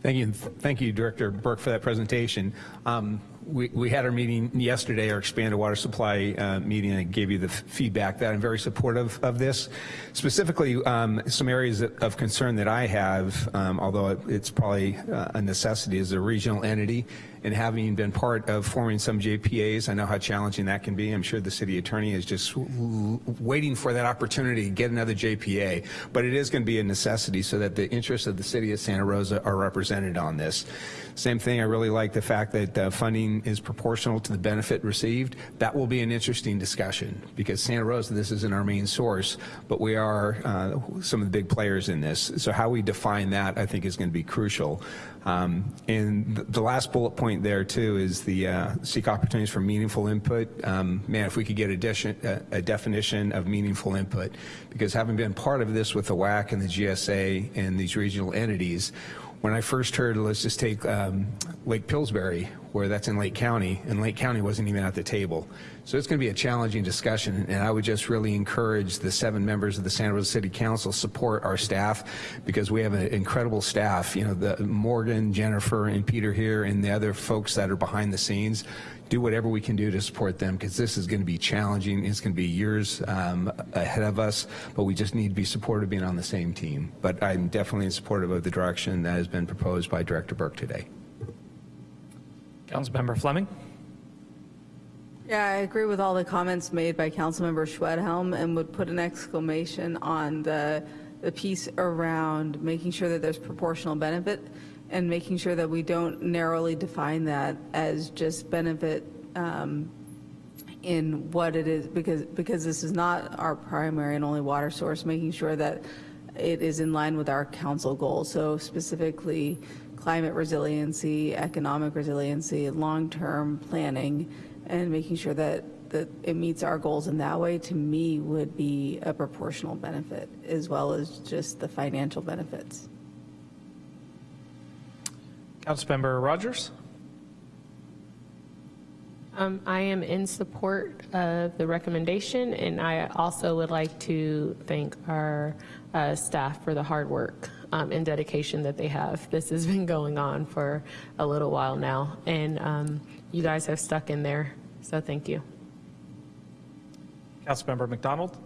Thank you. Thank you, Director Burke, for that presentation. Um, we, we had our meeting yesterday, our expanded water supply uh, meeting, and I gave you the feedback that I'm very supportive of this. Specifically, um, some areas of concern that I have, um, although it's probably uh, a necessity, is a regional entity and having been part of forming some JPAs, I know how challenging that can be. I'm sure the city attorney is just waiting for that opportunity to get another JPA, but it is going to be a necessity so that the interests of the city of Santa Rosa are represented on this. Same thing, I really like the fact that uh, funding is proportional to the benefit received. That will be an interesting discussion because Santa Rosa, this isn't our main source, but we are uh, some of the big players in this. So how we define that, I think, is going to be crucial. Um, and the last bullet point there too is the uh, seek opportunities for meaningful input. Um, man, if we could get a, a, definition of meaningful input, because having been part of this with the WAC and the GSA and these regional entities, when I first heard, let's just take um, Lake Pillsbury, where that's in Lake County, and Lake County wasn't even at the table. So it's going to be a challenging discussion, and I would just really encourage the seven members of the Santa Rosa City Council support our staff because we have an incredible staff. You know, the Morgan, Jennifer, and Peter here, and the other folks that are behind the scenes do whatever we can do to support them because this is going to be challenging. It's going to be years um, ahead of us, but we just need to be supportive being on the same team. But I'm definitely in support of the direction that has been proposed by Director Burke today.
Councilmember Fleming.
Yeah, I agree with all the comments made by Councilmember Schwedhelm and would put an exclamation on the, the piece around making sure that there's proportional benefit and making sure that we don't narrowly define that as just benefit um, in what it is, because, because this is not our primary and only water source, making sure that it is in line with our council goals. So specifically, climate resiliency, economic resiliency, long-term planning, and making sure that, that it meets our goals in that way, to me, would be a proportional benefit, as well as just the financial benefits.
Councilmember Rogers?
Um, I am in support of the recommendation, and I also would like to thank our uh, staff for the hard work um, and dedication that they have. This has been going on for a little while now, and um, you guys have stuck in there, so thank you.
Councilmember MacDonald?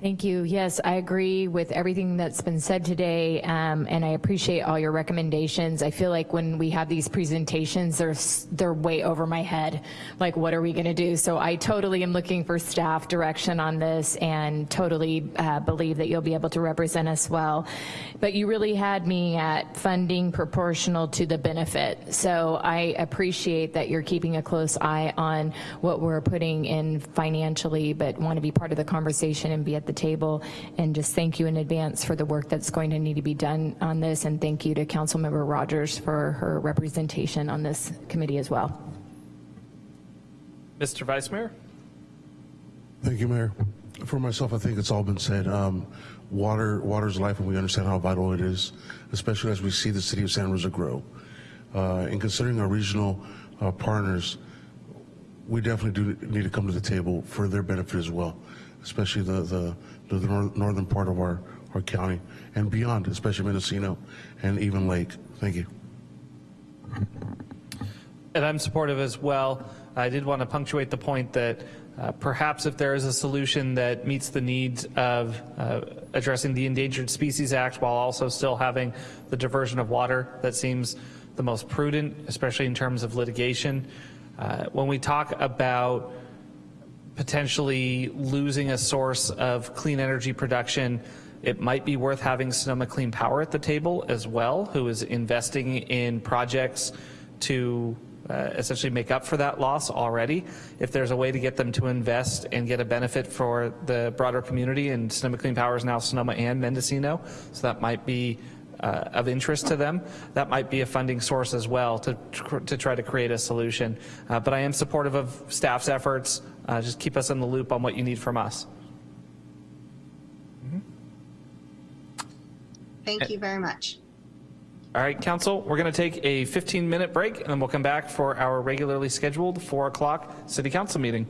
Thank you. Yes, I agree with everything that's been said today, um, and I appreciate all your recommendations. I feel like when we have these presentations, they're, they're way over my head. Like, what are we going to do? So I totally am looking for staff direction on this and totally uh, believe that you'll be able to represent us well. But you really had me at funding proportional to the benefit. So I appreciate that you're keeping a close eye on what we're putting in financially, but want to be part of the conversation and be at the table. And just thank you in advance for the work that's going to need to be done on this. And thank you to Councilmember Rogers for her representation on this committee as well.
Mr. Vice Mayor?
Thank you, Mayor. For myself, I think it's all been said. Um, water, water is life, and we understand how vital it is, especially as we see the city of Santa Rosa grow. Uh, and considering our regional uh, partners, we definitely do need to come to the table for their benefit as well, especially the the, the nor- northern part of our, our county and beyond, especially Mendocino and even Lake. Thank you.
And I'm supportive as well. I did want to punctuate the point that uh, perhaps if there is a solution that meets the needs of uh, addressing the Endangered Species Act while also still having the diversion of water, that seems the most prudent, especially in terms of litigation. Uh, When we talk about potentially losing a source of clean energy production, it might be worth having Sonoma Clean Power at the table as well, who is investing in projects to uh, essentially make up for that loss already. If there's a way to get them to invest and get a benefit for the broader community, and Sonoma Clean Power is now Sonoma and Mendocino, so that might be uh, of interest to them, that might be a funding source as well to, to try to create a solution. Uh, But I am supportive of staff's efforts. Uh, Just keep us in the loop on what you need from us.
Thank you very much.
All right, council, we're going to take a 15-minute break, and then we'll come back for our regularly scheduled 4 o'clock city council meeting.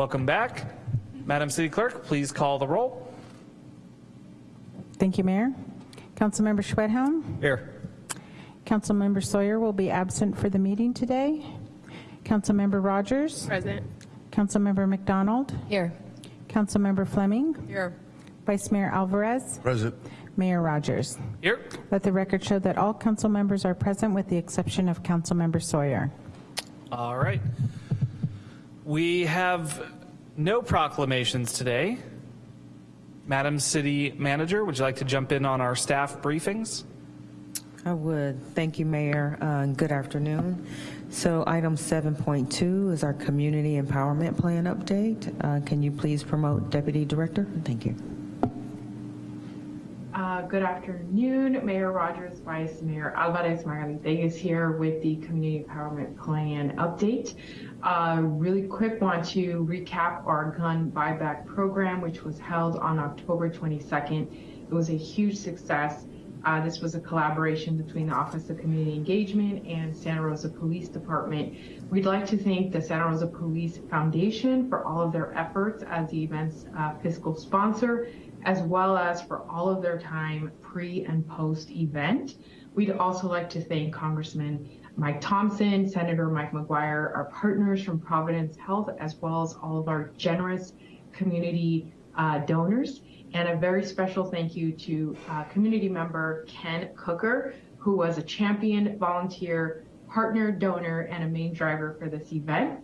Welcome back. Madam City Clerk, please call the roll.
Thank you, Mayor. Councilmember Schwedhelm?
Here.
Councilmember Sawyer will be absent for the meeting today. Councilmember Rogers?
Present.
Councilmember MacDonald?
Here.
Councilmember Fleming?
Here.
Vice Mayor Alvarez?
Present.
Mayor Rogers?
Here.
Let the record show that all council members are present with the exception of Councilmember Sawyer.
All right. We have no proclamations today. Madam City Manager, would you like to jump in on our staff briefings?
I would. Thank you, Mayor. Uh, good afternoon. So item 7.2 is our Community Empowerment Plan update. Uh, Can you please promote Deputy Director? Thank you.
Uh, Good afternoon, Mayor Rogers, Vice Mayor Alvarez Magalite is here with the Community Empowerment Plan update. Uh, Really quick, want to recap our gun buyback program, which was held on October 22nd. It was a huge success. Uh, This was a collaboration between the Office of Community Engagement and Santa Rosa Police Department. We'd like to thank the Santa Rosa Police Foundation for all of their efforts as the event's uh, fiscal sponsor, as well as for all of their time pre and post event. We'd also like to thank Congressman Mike Thompson, Senator Mike McGuire, our partners from Providence Health, as well as all of our generous community uh, donors. And a very special thank you to uh, community member Ken Cooker, who was a champion, volunteer, partner, donor, and a main driver for this event.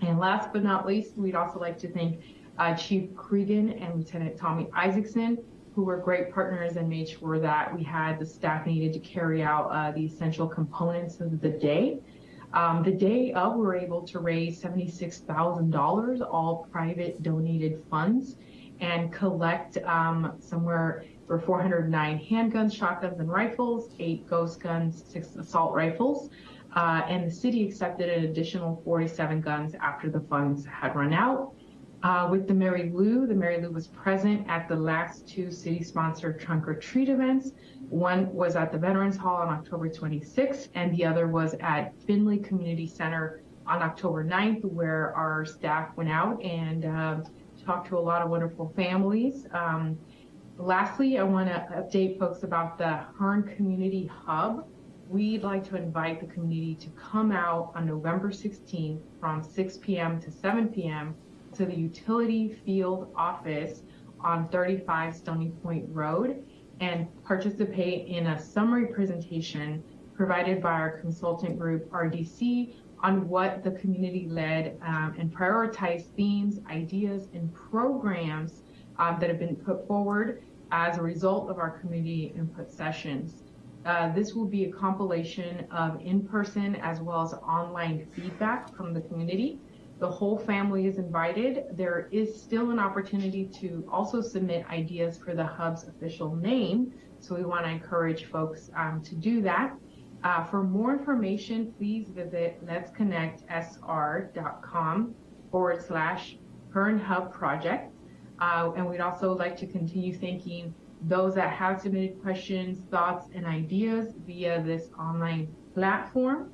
And last but not least, we'd also like to thank uh, Chief Cregan and Lieutenant Tommy Isaacson, who were great partners and made sure that we had the staff needed to carry out uh, the essential components of the day. Um, the day of, we were able to raise $76,000, all private donated funds, and collect um, somewhere for 409 handguns, shotguns, and rifles, eight ghost guns, six assault rifles. Uh, and the city accepted an additional 47 guns after the funds had run out. Uh, with the Mary Lou, the Mary Lou was present at the last two city-sponsored trunk or treat events. One was at the Veterans Hall on October 26th, and the other was at Finley Community Center on October 9th, where our staff went out and uh, talked to a lot of wonderful families. Um, lastly, I want to update folks about the Hearn Community Hub. We'd like to invite the community to come out on November 16th from 6 p.m. to 7 p.m. to the utility field office on 35 Stony Point Road and participate in a summary presentation provided by our consultant group RDC on what the community led um, and prioritized themes, ideas, and programs um, that have been put forward as a result of our community input sessions. Uh, this will be a compilation of in-person as well as online feedback from the community. The whole family is invited. There is still an opportunity to also submit ideas for the hub's official name. So we want to encourage folks um, to do that. Uh, for more information, please visit letsconnectsr.com forward slash Hearn Hub project. Uh, and we'd also like to continue thanking those that have submitted questions, thoughts, and ideas via this online platform,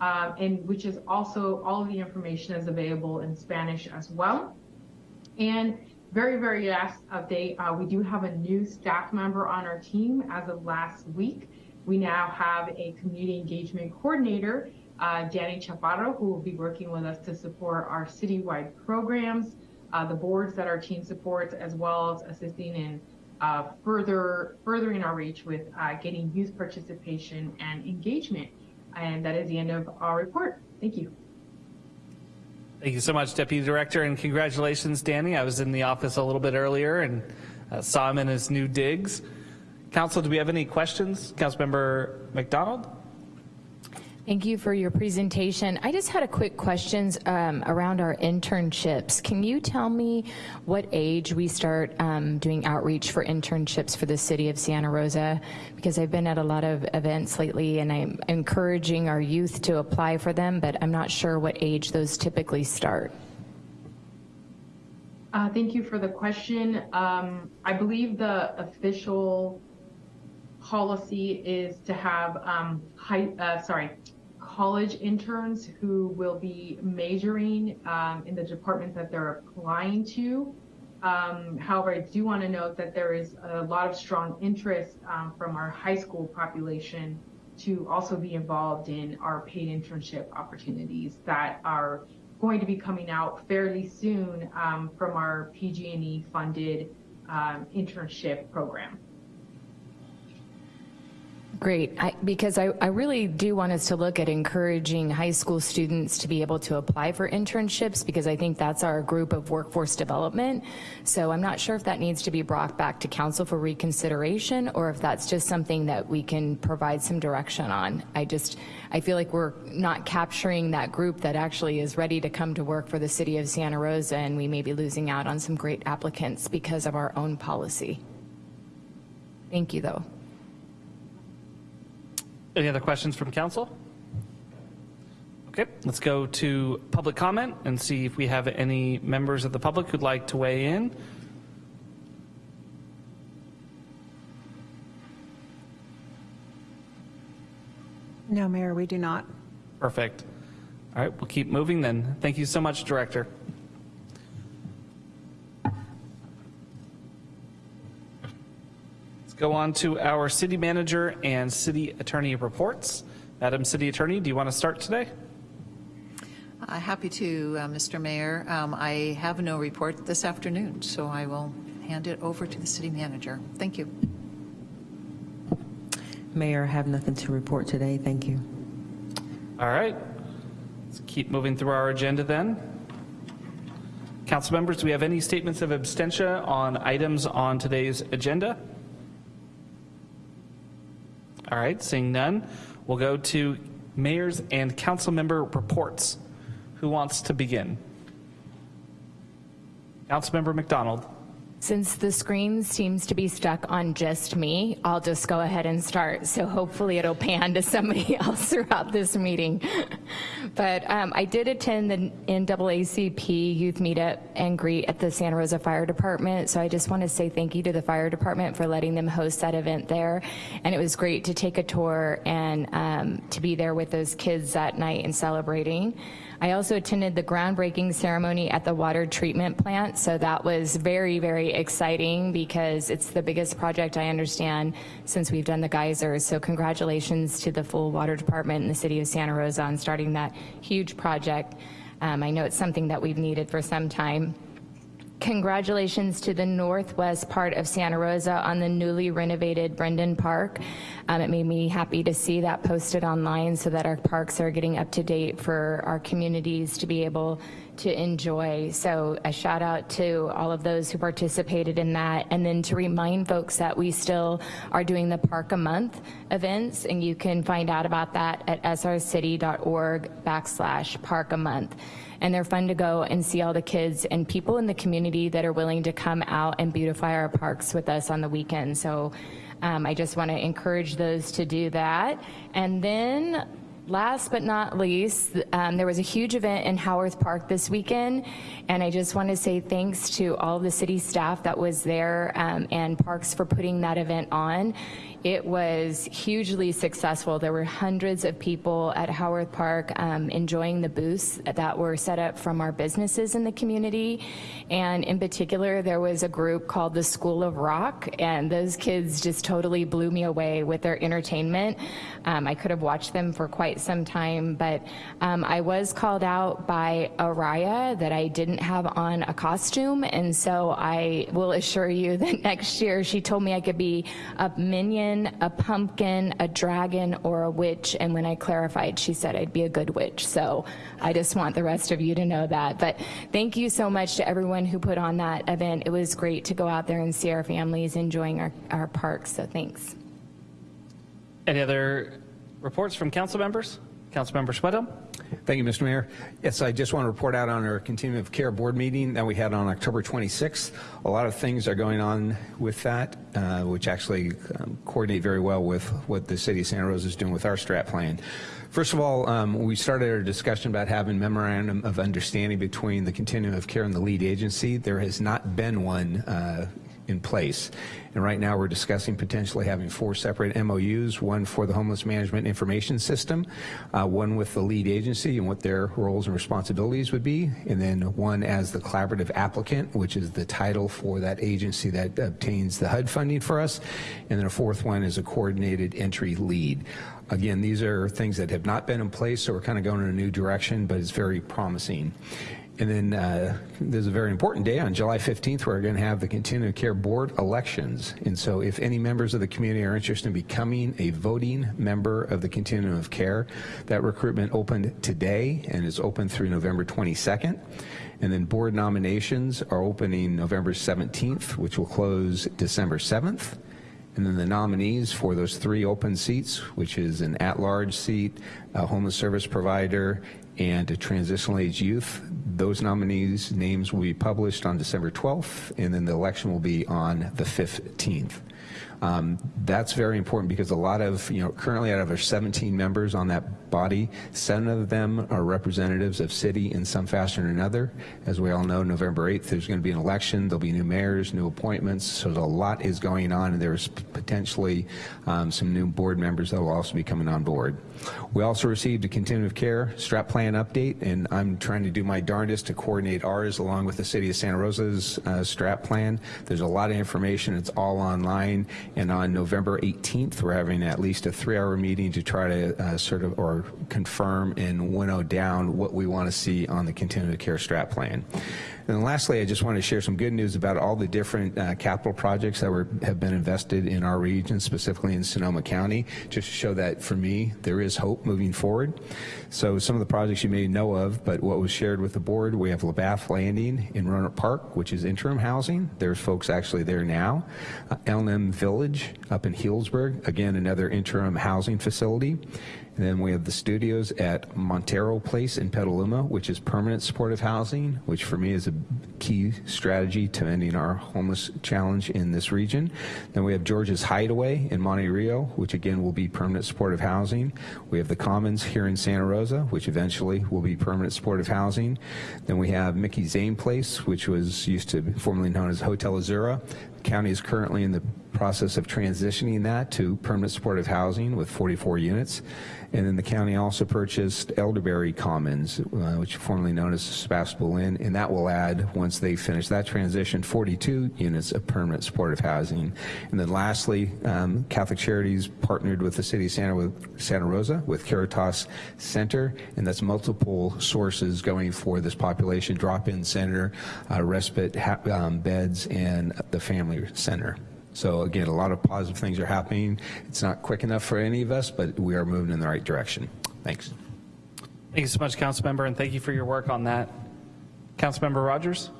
um, and which is also all of the information is available in Spanish as well. And very, very last update, uh, we do have a new staff member on our team as of last week. We now have a community engagement coordinator, uh, Danny Chaparro, who will be working with us to support our citywide programs, uh, the boards that our team supports, as well as assisting in uh, further furthering our reach with uh, getting youth participation and engagement. And that is the end of our report. Thank you.
Thank you so much, Deputy Director, and congratulations, Danny. I was in the office a little bit earlier and uh, saw him in his new digs. Council, do we have any questions? Councilmember MacDonald?
Thank you for your presentation. I just had a quick questions um, around our internships. Can you tell me what age we start um, doing outreach for internships for the city of Santa Rosa? Because I've been at a lot of events lately and I'm encouraging our youth to apply for them, but I'm not sure what age those typically start.
Uh, thank you for the question. Um, I believe the official policy is to have um, high, uh, sorry, college interns who will be majoring um, in the department that they're applying to. Um, however, I do want to note that there is a lot of strong interest um, from our high school population to also be involved in our paid internship opportunities that are going to be coming out fairly soon um, from our PG&E funded um, internship program.
Great, I, because I, I really do want us to look at encouraging high school students to be able to apply for internships because I think that's our group of workforce development. So I'm not sure if that needs to be brought back to council for reconsideration or if that's just something that we can provide some direction on. I just, I feel like we're not capturing that group that actually is ready to come to work for the city of Santa Rosa and we may be losing out on some great applicants because of our own policy. Thank you though.
Any other questions from council? Okay, let's go to public comment and see if we have any members of the public who'd like to weigh in.
No, Mayor, we do not.
Perfect. All right, we'll keep moving then. Thank you so much, Director. Go on to our city manager and city attorney reports. Madam City Attorney, do you want to start today?
Uh, happy to, uh, Mr. Mayor. Um, I have no report this afternoon, so I will hand it over to the city manager. Thank you.
Mayor, I have nothing to report today. Thank you.
All right. Let's keep moving through our agenda then. Council members, do we have any statements of abstention on items on today's agenda? All right, seeing none, we'll go to mayors and council member reports. Who wants to begin? Councilmember MacDonald.
Since the screen seems to be stuck on just me, I'll just go ahead and start. So hopefully it'll pan to somebody else throughout this meeting. but um, I did attend the NAACP youth meetup and greet at the Santa Rosa Fire Department. So I just want to say thank you to the fire department for letting them host that event there. And it was great to take a tour and um, to be there with those kids that night and celebrating. I also attended the groundbreaking ceremony at the water treatment plant, so that was very, very exciting because it's the biggest project I understand since we've done the geysers. So congratulations to the full water department and the city of Santa Rosa on starting that huge project. Um, I know it's something that we've needed for some time. Congratulations to the northwest part of Santa Rosa on the newly renovated Brendan Park. Um, it made me happy to see that posted online so that our parks are getting up to date for our communities to be able to enjoy. So a shout out to all of those who participated in that. And then to remind folks that we still are doing the Park a Month events and you can find out about that at srcity.org backslash park a month and they're fun to go and see all the kids and people in the community that are willing to come out and beautify our parks with us on the weekend. So um, I just want to encourage those to do that. And then last but not least, um, there was a huge event in Howarth Park this weekend, and I just want to say thanks to all the city staff that was there um, and Parks for putting that event on. It was hugely successful. There were hundreds of people at Howarth Park um, enjoying the booths that were set up from our businesses in the community. And in particular, there was a group called the School of Rock, and those kids just totally blew me away with their entertainment. Um, I could have watched them for quite some time, but um, I was called out by Araya that I didn't have on a costume, and so I will assure you that next year she told me I could be a minion a pumpkin, a dragon, or a witch. And when I clarified, she said I'd be a good witch. So I just want the rest of you to know that. But thank you so much to everyone who put on that event. It was great to go out there and see our families enjoying our, our parks. So thanks.
Any other reports from council members? Councilmember Schwedhelm?
Thank you, Mr. Mayor. Yes, I just want to report out on our continuum of care board meeting that we had on October 26th. A lot of things are going on with that, uh, which actually um, coordinate very well with what the city of Santa Rosa is doing with our strat plan. First of all, um, we started our discussion about having memorandum of understanding between the continuum of care and the lead agency. There has not been one uh, in place. And right now, we're discussing potentially having four separate MOUs, one for the Homeless Management Information System, uh, one with the lead agency and what their roles and responsibilities would be, and then one as the collaborative applicant, which is the title for that agency that obtains the HUD funding for us, and then a fourth one is a coordinated entry lead. Again, these are things that have not been in place, so we're kind of going in a new direction, but it's very promising. And then uh, there's a very important day on July 15th, where we're going to have the Continuum of Care Board elections. And so if any members of the community are interested in becoming a voting member of the Continuum of Care, that recruitment opened today and is open through November 22nd. And then board nominations are opening November 17th, which will close December 7th. And then the nominees for those three open seats, which is an at-large seat, a homeless service provider, and a transitional age youth. Those nominees' names will be published on December 12th, and then the election will be on the 15th. Um, that's very important because a lot of, you know, currently out of our 17 members on that body, seven of them are representatives of city in some fashion or another. As we all know, November 8th, there's going to be an election. There'll be new mayors, new appointments. So a lot is going on, and there's potentially um, some new board members that will also be coming on board. We also received a continuum of care strap plan update, and I'm trying to do my darndest to coordinate ours along with the city of Santa Rosa's uh, strat plan. There's a lot of information. It's all online, and on November 18th, we're having at least a three-hour meeting to try to uh, sort of or confirm and winnow down what we want to see on the continuum of care strat plan. And lastly, I just want to share some good news about all the different uh, capital projects that were, have been invested in our region, specifically in Sonoma County, just to show that for me, there is hope moving forward. So some of the projects you may know of, but what was shared with the board, we have Labath Landing in Rohnert Park, which is interim housing. There's folks actually there now. Uh, L&M Village up in Healdsburg, again, another interim housing facility. And then we have the studios at Montero Place in Petaluma, which is permanent supportive housing, which for me is a key strategy to ending our homeless challenge in this region. Then we have George's Hideaway in Monte Rio, which again will be permanent supportive housing. We have the Commons here in Santa Rosa, which eventually will be permanent supportive housing. Then we have Mickey Zane Place, which was used to be formerly known as Hotel Azura. County is currently in the process of transitioning that to permanent supportive housing with 44 units. And then the county also purchased Elderberry Commons, uh, which formerly known as Sebastopol Inn, and that will add, once they finish that transition, 42 units of permanent supportive housing. And then lastly, um, Catholic Charities partnered with the city of Santa, Santa Rosa with Caritas Center, and that's multiple sources going for this population drop-in center, uh, respite um, beds, and the family center. So again, a lot of positive things are happening. It's not quick enough for any of us, but we are moving in the right direction. Thanks.
Thank you so much, Councilmember, and thank you for your work on that. Councilmember Rogers?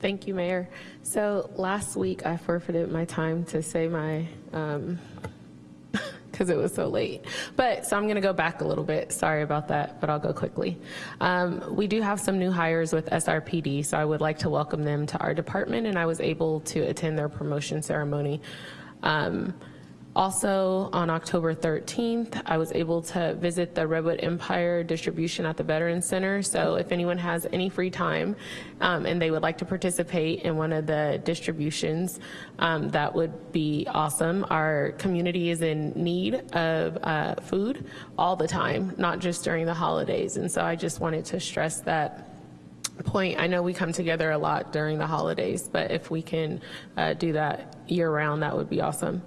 Thank you, Mayor. So last week I forfeited my time to say my um, because it was so late. But so I'm going to go back a little bit. Sorry about that, but I'll go quickly. Um, we do have some new hires with SRPD, so I would like to welcome them to our department, and I was able to attend their promotion ceremony. Um, also, on October 13th, I was able to visit the Redwood Empire distribution at the Veterans Center. So if anyone has any free time um, and they would like to participate in one of the distributions, um, that would be awesome. Our community is in need of uh, food all the time, not just during the holidays. And so I just wanted to stress that point. I know we come together a lot during the holidays, but if we can uh, do that year round, that would be awesome.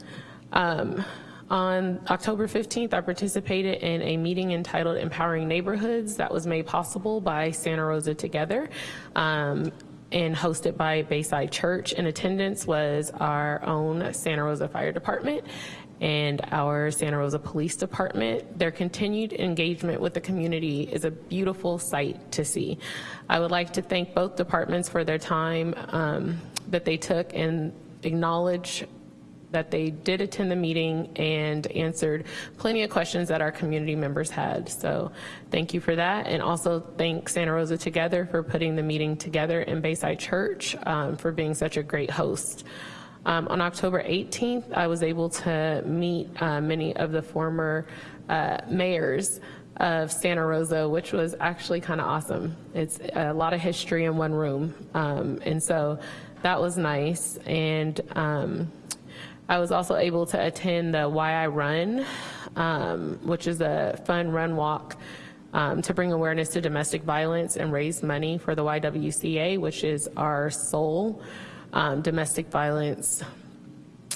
Um, on October 15th, I participated in a meeting entitled Empowering Neighborhoods that was made possible by Santa Rosa Together. Um, and hosted by Bayside Church. In attendance was our own Santa Rosa Fire Department and our Santa Rosa Police Department. Their continued engagement with the community is a beautiful sight to see. I would like to thank both departments for their time um, that they took and acknowledge that they did attend the meeting and answered plenty of questions that our community members had. So thank you for that. And also thank Santa Rosa Together for putting the meeting together in Bayside Church um, for being such a great host. Um, on October 18th, I was able to meet uh, many of the former uh, mayors of Santa Rosa, which was actually kind of awesome. It's a lot of history in one room. Um, and so that was nice. And um, I was also able to attend the Why I Run, um, which is a fun run walk um, to bring awareness to domestic violence and raise money for the YWCA, which is our sole um, domestic violence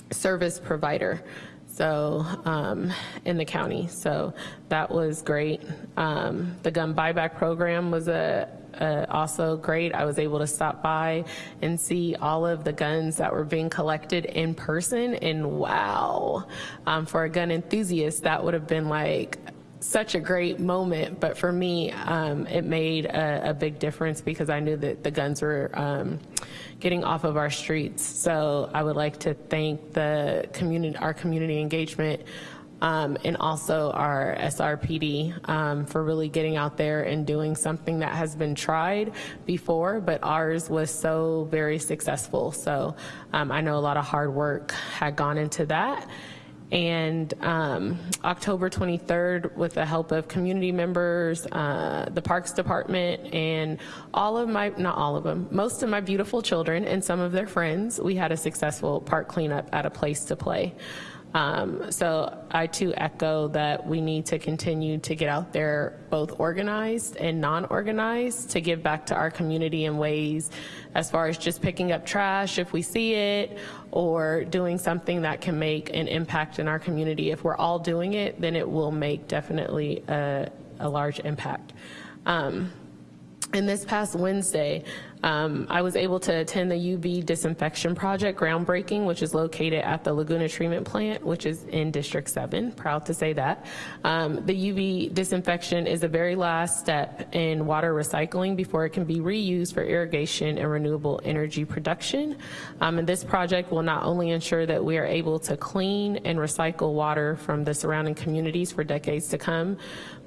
service provider so um, in the county. So that was great. Um, the gun buyback program was a, a, also great. I was able to stop by and see all of the guns that were being collected in person, and wow, um, for a gun enthusiast, that would have been like such a great moment, but for me, um, it made a, a, big difference because I knew that the guns were um, getting off of our streets. So I would like to thank the community, our community engagement, um, and also our SRPD um, for really getting out there and doing something that has been tried before, but ours was so very successful. So um, I know a lot of hard work had gone into that and um, October 23rd, with the help of community members, uh, the Parks Department, and all of my, not all of them, most of my beautiful children and some of their friends, we had a successful park cleanup at a place to play. Um, so I too echo that we need to continue to get out there both organized and non-organized to give back to our community in ways as far as just picking up trash if we see it or doing something that can make an impact in our community. If we're all doing it, then it will make definitely a, a large impact. Um, and this past Wednesday, um, I was able to attend the UV disinfection project groundbreaking, which is located at the Laguna Treatment Plant, which is in District 7. Proud to say that. Um, the UV disinfection is the very last step in water recycling before it can be reused for irrigation and renewable energy production. Um, and this project will not only ensure that we are able to clean and recycle water from the surrounding communities for decades to come,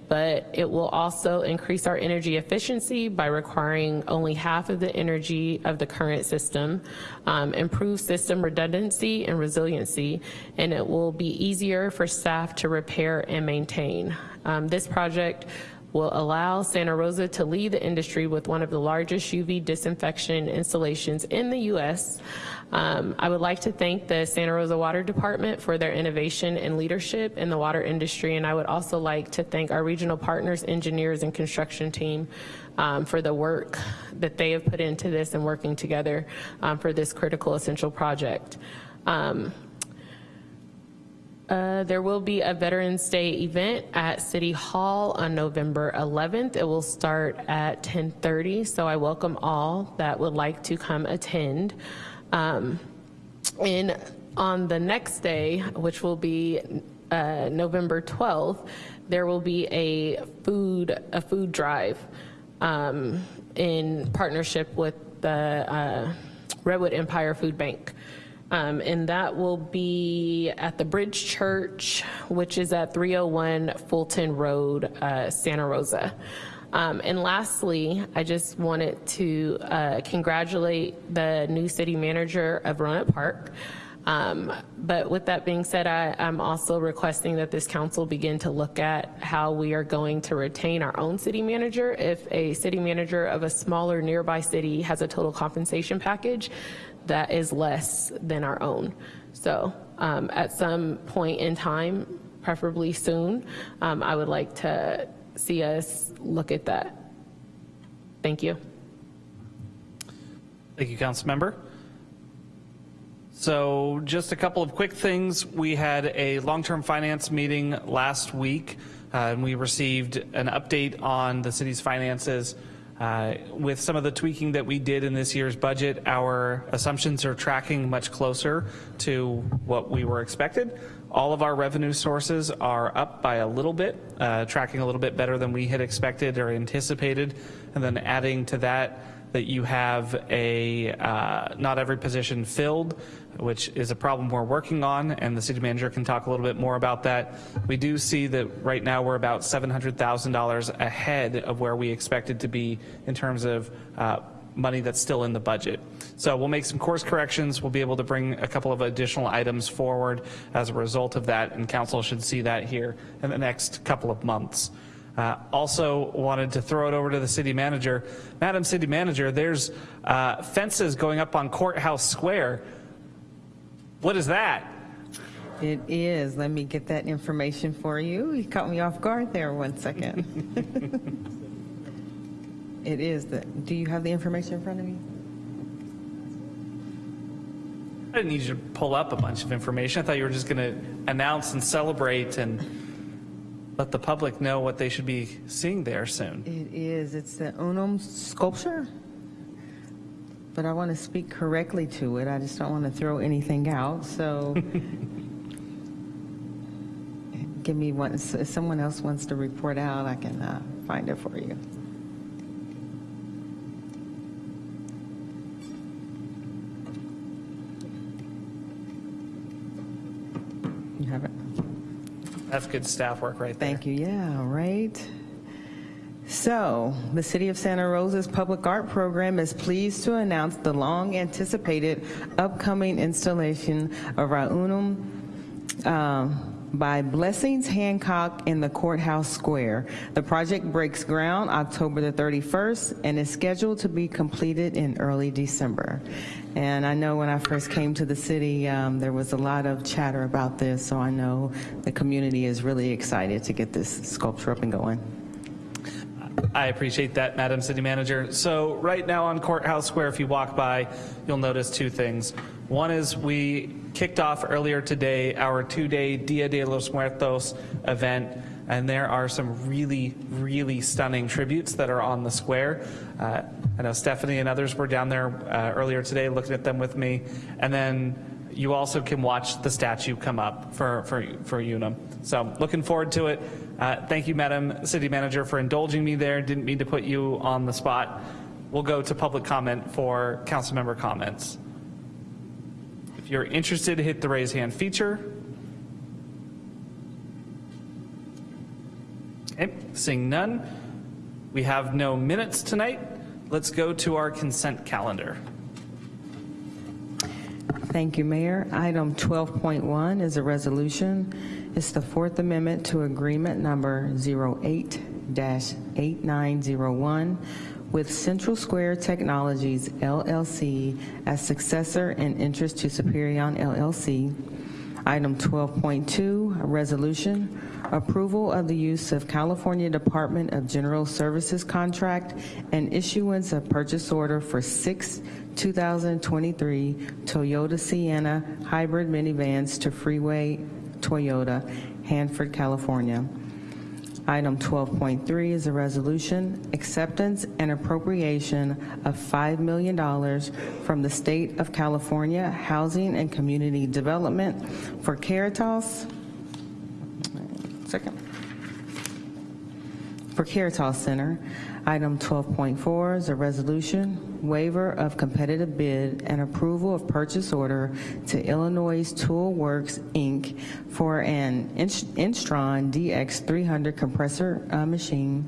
but it will also increase our energy efficiency by requiring only half of the energy of the current system, um, improve system redundancy and resiliency, and it will be easier for staff to repair and maintain. Um, this project will allow Santa Rosa to lead the industry with one of the largest UV disinfection installations in the U.S. Um, I would like to thank the Santa Rosa Water Department for their innovation and leadership in the water industry, and I would also like to thank our regional partners, engineers, and construction team um, for the work that they have put into this and working together um, for this critical essential project. Um, uh, there will be a Veterans Day event at City Hall on November 11th. It will start at 10:30, so I welcome all that would like to come attend. Um, on the next day, which will be uh, November 12th, there will be a food a food drive um, in partnership with the uh, Redwood Empire Food Bank. Um, and that will be at the Bridge Church, which is at 301 Fulton Road, uh, Santa Rosa. Um, and lastly, I just wanted to uh, congratulate the new city manager of Rohnert Park. Um, but with that being said, I, am also requesting that this council begin to look at how we are going to retain our own city manager. If a city manager of a smaller nearby city has a total compensation package, that is less than our own. So um, at some point in time, preferably soon, um, I would like to see us look at that. Thank you.
Thank you, Council Member. So just a couple of quick things. We had a long-term finance meeting last week, uh, and we received an update on the city's finances. Uh, with some of the tweaking that we did in this year's budget, our assumptions are tracking much closer to what we were expected. All of our revenue sources are up by a little bit, uh, tracking a little bit better than we had expected or anticipated. And then adding to that, that you have a uh, not every position filled, which is a problem we're working on, and the city manager can talk a little bit more about that. We do see that right now we're about $700,000 ahead of where we expected to be in terms of uh, money that's still in the budget. So we'll make some course corrections. We'll be able to bring a couple of additional items forward as a result of that, and council should see that here in the next couple of months. Uh, also wanted to throw it over to the city manager. Madam City Manager, there's uh, fences going up on Courthouse Square. What is that?
It is. Let me get that information for you. You caught me off guard there one second. It is. The, do you have the information in front of you?
I didn't need you to pull up a bunch of information. I thought you were just going to announce and celebrate and let the public know what they should be seeing there soon.
It is. It's the Unum sculpture. But I want to speak correctly to it. I just don't want to throw anything out. So give me one. If someone else wants to report out, I can uh, find it for you. Have it?
That's good staff work right there.
Thank you. Yeah, right. So, the City of Santa Rosa's Public Art Program is pleased to announce the long-anticipated upcoming installation of Raunum Unum um, by Blessings Hancock in the Courthouse Square. The project breaks ground October the 31st and is scheduled to be completed in early December. And I know when I first came to the city, um, there was a lot of chatter about this, so I know the community is really excited to get this sculpture up and going.
I appreciate that, Madam City Manager. So right now on Courthouse Square, if you walk by, you'll notice two things. One is we kicked off earlier today our two-day Dia de los Muertos event, and there are some really, really stunning tributes that are on the square. Uh, I know Stephanie and others were down there uh, earlier today looking at them with me. And then you also can watch the statue come up for, for, for Unum. So looking forward to it. Uh, thank you, Madam City Manager, for indulging me there. Didn't mean to put you on the spot. We'll go to public comment for council member comments. If you're interested, hit the raise hand feature. Okay, seeing none. We have no minutes tonight. Let's go to our consent calendar.
Thank you, Mayor. Item 12.1 is a resolution. It's the Fourth Amendment to Agreement Number 08-8901 with Central Square Technologies LLC as successor in interest to Superion LLC. Item 12.2, a resolution, approval of the use of California Department of General Services contract and issuance of purchase order for six 2023 Toyota Sienna hybrid minivans to Freeway Toyota, Hanford, California. Item 12.3 is a resolution, acceptance and appropriation of $5 million from the State of California Housing and Community Development for Caritas, second, for Caritas Center. Item 12.4 is a resolution, waiver of competitive bid and approval of purchase order to Illinois Tool Works, Inc. for an Instron DX300 compressor uh, machine.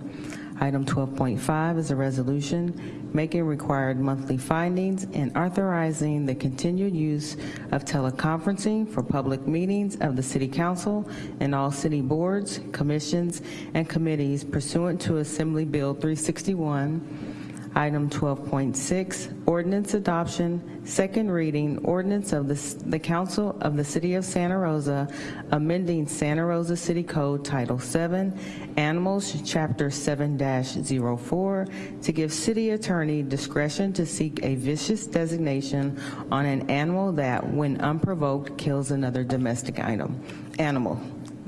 Item 12.5 is a resolution making required monthly findings and authorizing the continued use of teleconferencing for public meetings of the City Council and all city boards, commissions, and committees pursuant to Assembly Bill 361. Item 12.6, ordinance adoption, second reading, ordinance of the, the Council of the City of Santa Rosa, amending Santa Rosa City Code Title 7, Animals, Chapter 7-04, to give city attorney discretion to seek a vicious designation on an animal that, when unprovoked, kills another domestic item, animal.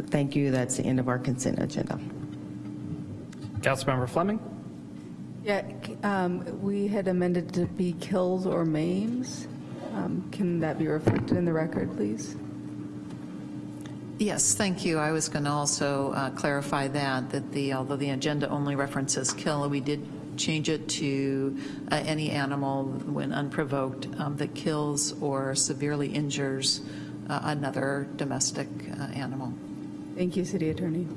Thank you. That's the end of our consent agenda.
Councilmember Fleming?
Yeah, um, we had amended to be kills or maims. Um, Can that be reflected in the record, please?
Yes, thank you. I was going to also uh, clarify that, that the, although the agenda only references kill, we did change it to uh, any animal when unprovoked um, that kills or severely injures uh, another domestic uh, animal.
Thank you, City Attorney.
Do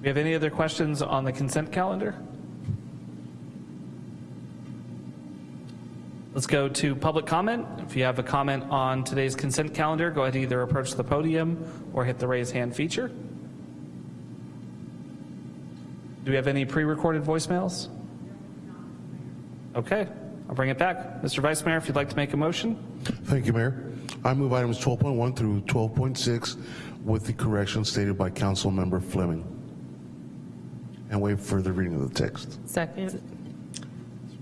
we have any other questions on the consent calendar? Let's go to public comment. If you have a comment on today's consent calendar, go ahead and either approach the podium or hit the raise hand feature. Do we have any pre-recorded voicemails? Okay, I'll bring it back. Mr. Vice Mayor, if you'd like to make a motion?
Thank you, Mayor. I move items 12.1 through 12.6 with the correction stated by Council Member Fleming. And waive further reading of the text.
Second.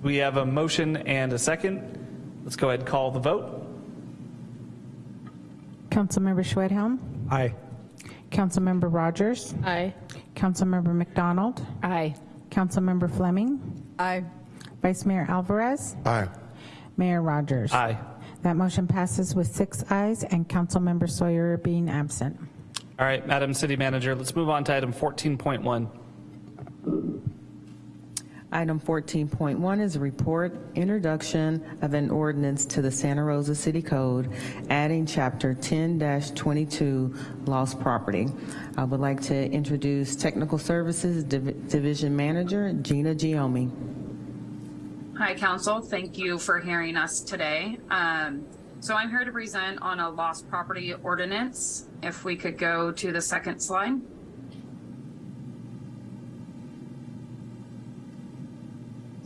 We have a motion and a second. Let's go ahead and call the vote.
Councilmember Schwedhelm,
Aye.
Councilmember Rogers,
Aye.
Councilmember MacDonald,
Aye.
Councilmember Fleming,
Aye.
Vice Mayor Alvarez,
Aye.
Mayor Rogers.
Aye.
That motion passes with six ayes and Councilmember Sawyer being absent.
All right, Madam City Manager, let's move on to item 14.1.
Item 14.1 is a report, introduction of an ordinance to the Santa Rosa City Code, adding Chapter 10-22, lost property. I would like to introduce Technical Services Div- Division Manager Gina Giomi.
Hi, Council. Thank you for hearing us today. Um, So I'm here to present on a lost property ordinance. If we could go to the second slide.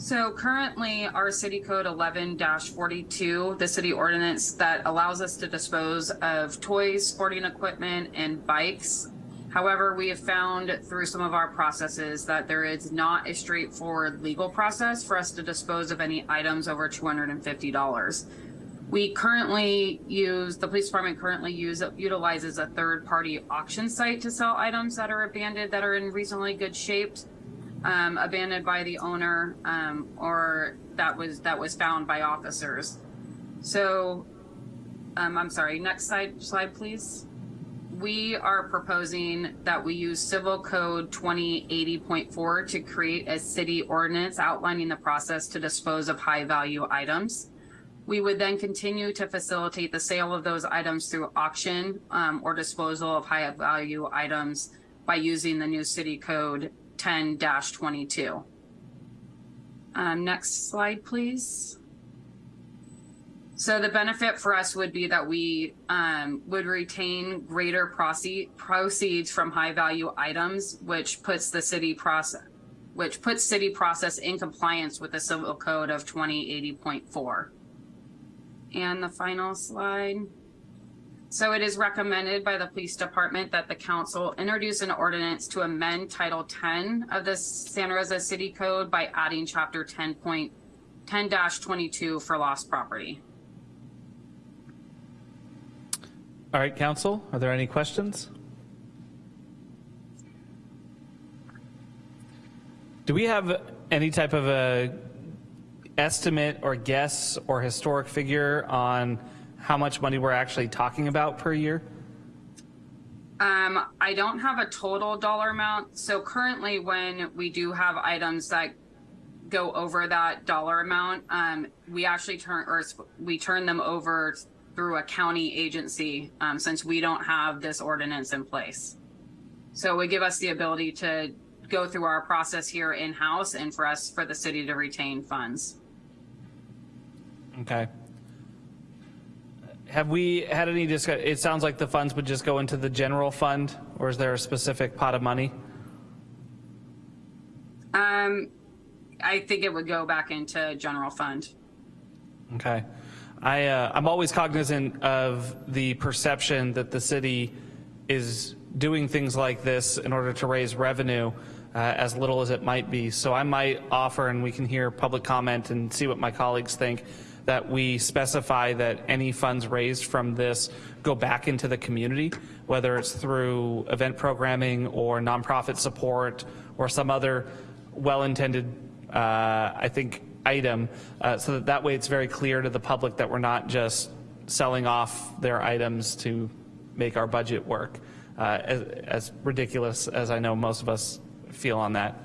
So currently, our city code 11-42, the city ordinance that allows us to dispose of toys, sporting equipment, and bikes. However, we have found through some of our processes that there is not a straightforward legal process for us to dispose of any items over $250. We currently use, the police department currently use, utilizes a third-party auction site to sell items that are abandoned, that are in reasonably good shape um, abandoned by the owner um, or that was that was found by officers. So, um, I'm sorry. Next slide, slide, please. We are proposing that we use Civil Code 2080.4 to create a city ordinance outlining the process to dispose of high value items. We would then continue to facilitate the sale of those items through auction um, or disposal of high value items by using the new city code 10-22. Um, next slide, please. So the benefit for us would be that we um, would retain greater proceeds from high value items, which puts the city process, which puts city process in compliance with the civil code of 2080.4. And the final slide. So it is recommended by the police department that the council introduce an ordinance to amend Title 10 of the Santa Rosa City Code by adding Chapter 10.10-22 for lost property.
All right, council, are there any questions? Do we have any type of a estimate or guess or historic figure on how much money we're actually talking about per year?
Um, I don't have a total dollar amount. So currently, when we do have items that go over that dollar amount, um, we actually turn or we turn them over through a county agency um, since we don't have this ordinance in place. So it would give us the ability to go through our process here in house and for us for the city to retain funds.
Okay. Have we had any discussion? it sounds like the funds would just go into the general fund, or is there a specific pot of money?
Um, I think it would go back into general fund.
Okay. I, uh, I'm always cognizant of the perception that the city is doing things like this in order to raise revenue, uh, as little as it might be. So I might offer, and we can hear public comment and see what my colleagues think, that we specify that any funds raised from this go back into the community, whether it's through event programming or nonprofit support or some other well-intended, uh, I think, item, uh, so that that way it's very clear to the public that we're not just selling off their items to make our budget work, uh, as, as ridiculous as I know most of us feel on that.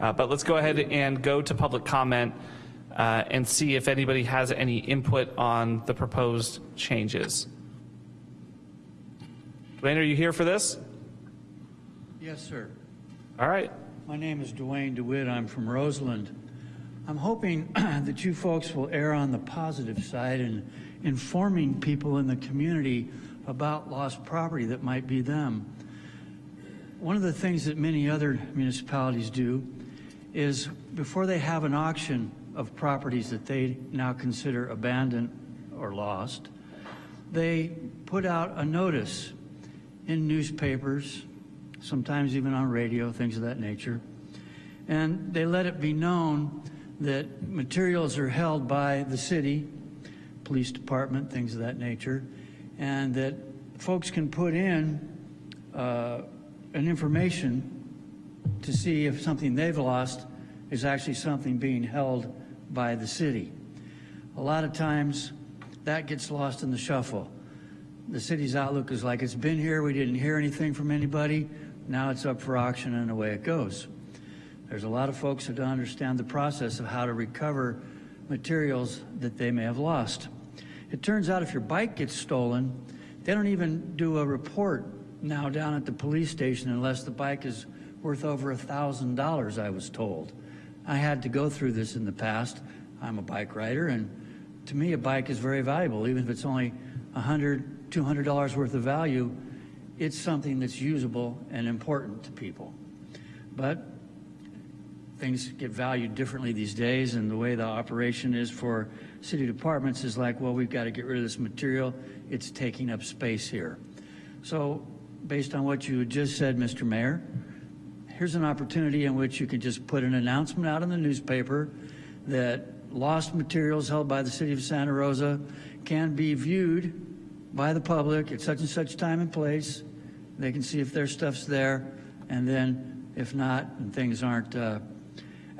Uh, but let's go ahead and go to public comment uh, and see if anybody has any input on the proposed changes. Duane, are you here for this?
Yes, sir.
All right.
My name is Duane DeWitt. I'm from Roseland. I'm hoping that you folks will err on the positive side in informing people in the community about lost property that might be them. one of the things that many other municipalities do is before they have an auction of properties that they now consider abandoned or lost, they put out a notice in newspapers, sometimes even on radio, things of that nature, and they let it be known that materials are held by the city, police department, things of that nature, and that folks can put in uh, an information to see if something they've lost is actually something being held by the city. A lot of times that gets lost in the shuffle. The city's outlook is like, it's been here, we didn't hear anything from anybody, now it's up for auction and away it goes. There's a lot of folks who don't understand the process of how to recover materials that they may have lost. It turns out if your bike gets stolen, they don't even do a report now down at the police station unless the bike is worth over a thousand dollars, I was told. I had to go through this in the past. I'm a bike rider, and to me, a bike is very valuable, even if it's only $100, $200 worth of value. It's something that's usable and important to people. But things get valued differently these days, and the way the operation is for city departments is like, well, we've got to get rid of this material. It's taking up space here. So based on what you just said, Mr. Mayor, here's an opportunity in which you can just put an announcement out in the newspaper that lost materials held by the city of Santa Rosa can be viewed by the public at such and such time and place. They can see if their stuff's there, and then if not, and things aren't uh,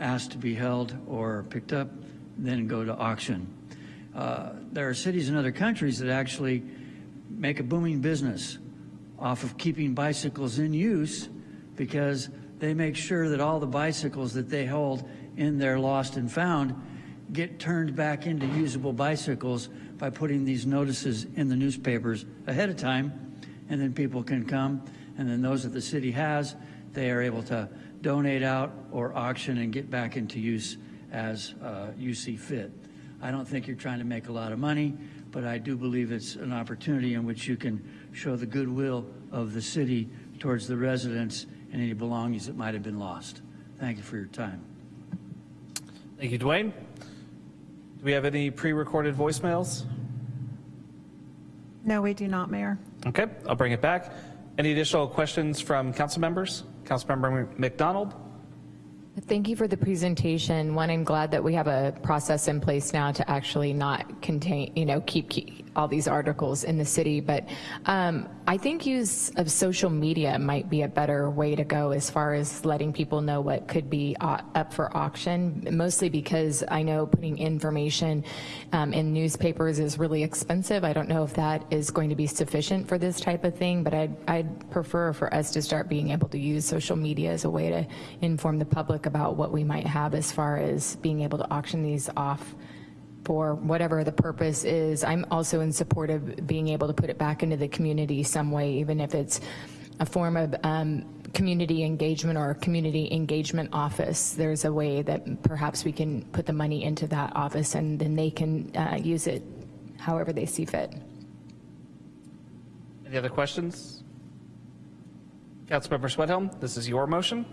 asked to be held or picked up, then go to auction. Uh, there are cities in other countries that actually make a booming business off of keeping bicycles in use because they make sure that all the bicycles that they hold in their lost and found get turned back into usable bicycles by putting these notices in the newspapers ahead of time and then people can come and then those that the city has they are able to donate out or auction and get back into use as uh, you see fit. I don't think you're trying to make a lot of money, but I do believe it's an opportunity in which you can show the goodwill of the city towards the residents and any belongings that might have been lost. Thank you for your time.
Thank you, Duane. Do we have any pre-recorded voicemails?
No, we do not, Mayor.
Okay, I'll bring it back. Any additional questions from council members? Councilmember MacDonald?
Thank you for the presentation. One, I'm glad that we have a process in place now to actually not contain, you know, keep, keep all these articles in the city. But um, I think use of social media might be a better way to go as far as letting people know what could be up for auction, mostly because I know putting information um, in newspapers is really expensive. I don't know if that is going to be sufficient for this type of thing, but I'd, I'd prefer for us to start being able to use social media as a way to inform the public about what we might have as far as being able to auction these off for whatever the purpose is. I'm also in support of being able to put it back into the community some way, even if it's a form of um, community engagement or community engagement office. There's a way that perhaps we can put the money into that office and then they can uh, use it however they see fit.
Any other questions? Councilmember Schwedhelm, this is your motion.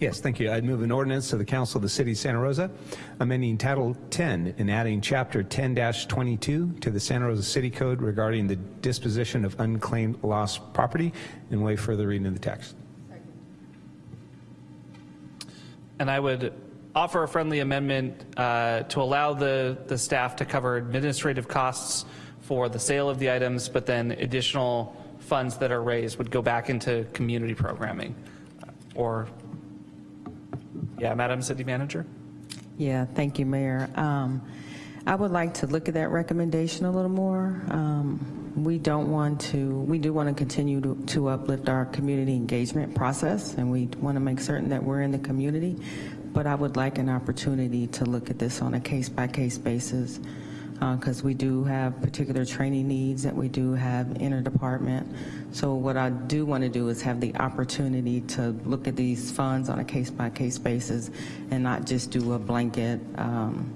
Yes, thank you. I'd move an ordinance to the Council of the City of Santa Rosa, amending Title 10 and adding Chapter 10-22 to the Santa Rosa City Code regarding the disposition of unclaimed lost property, and waive further reading of the text.
And I would offer a friendly amendment uh, to allow the, the staff to cover administrative costs for the sale of the items, but then additional funds that are raised would go back into community programming or yeah, Madam City Manager.
Yeah, thank you, Mayor. Um, I would like to look at that recommendation a little more. Um, we don't want to, we do want to continue to, to uplift our community engagement process, and we want to make certain that we're in the community, but I would like an opportunity to look at this on a case-by-case -case basis because uh, we do have particular training needs that we do have interdepartment. So what I do want to do is have the opportunity to look at these funds on a case-by-case -case basis and not just do a blanket, um,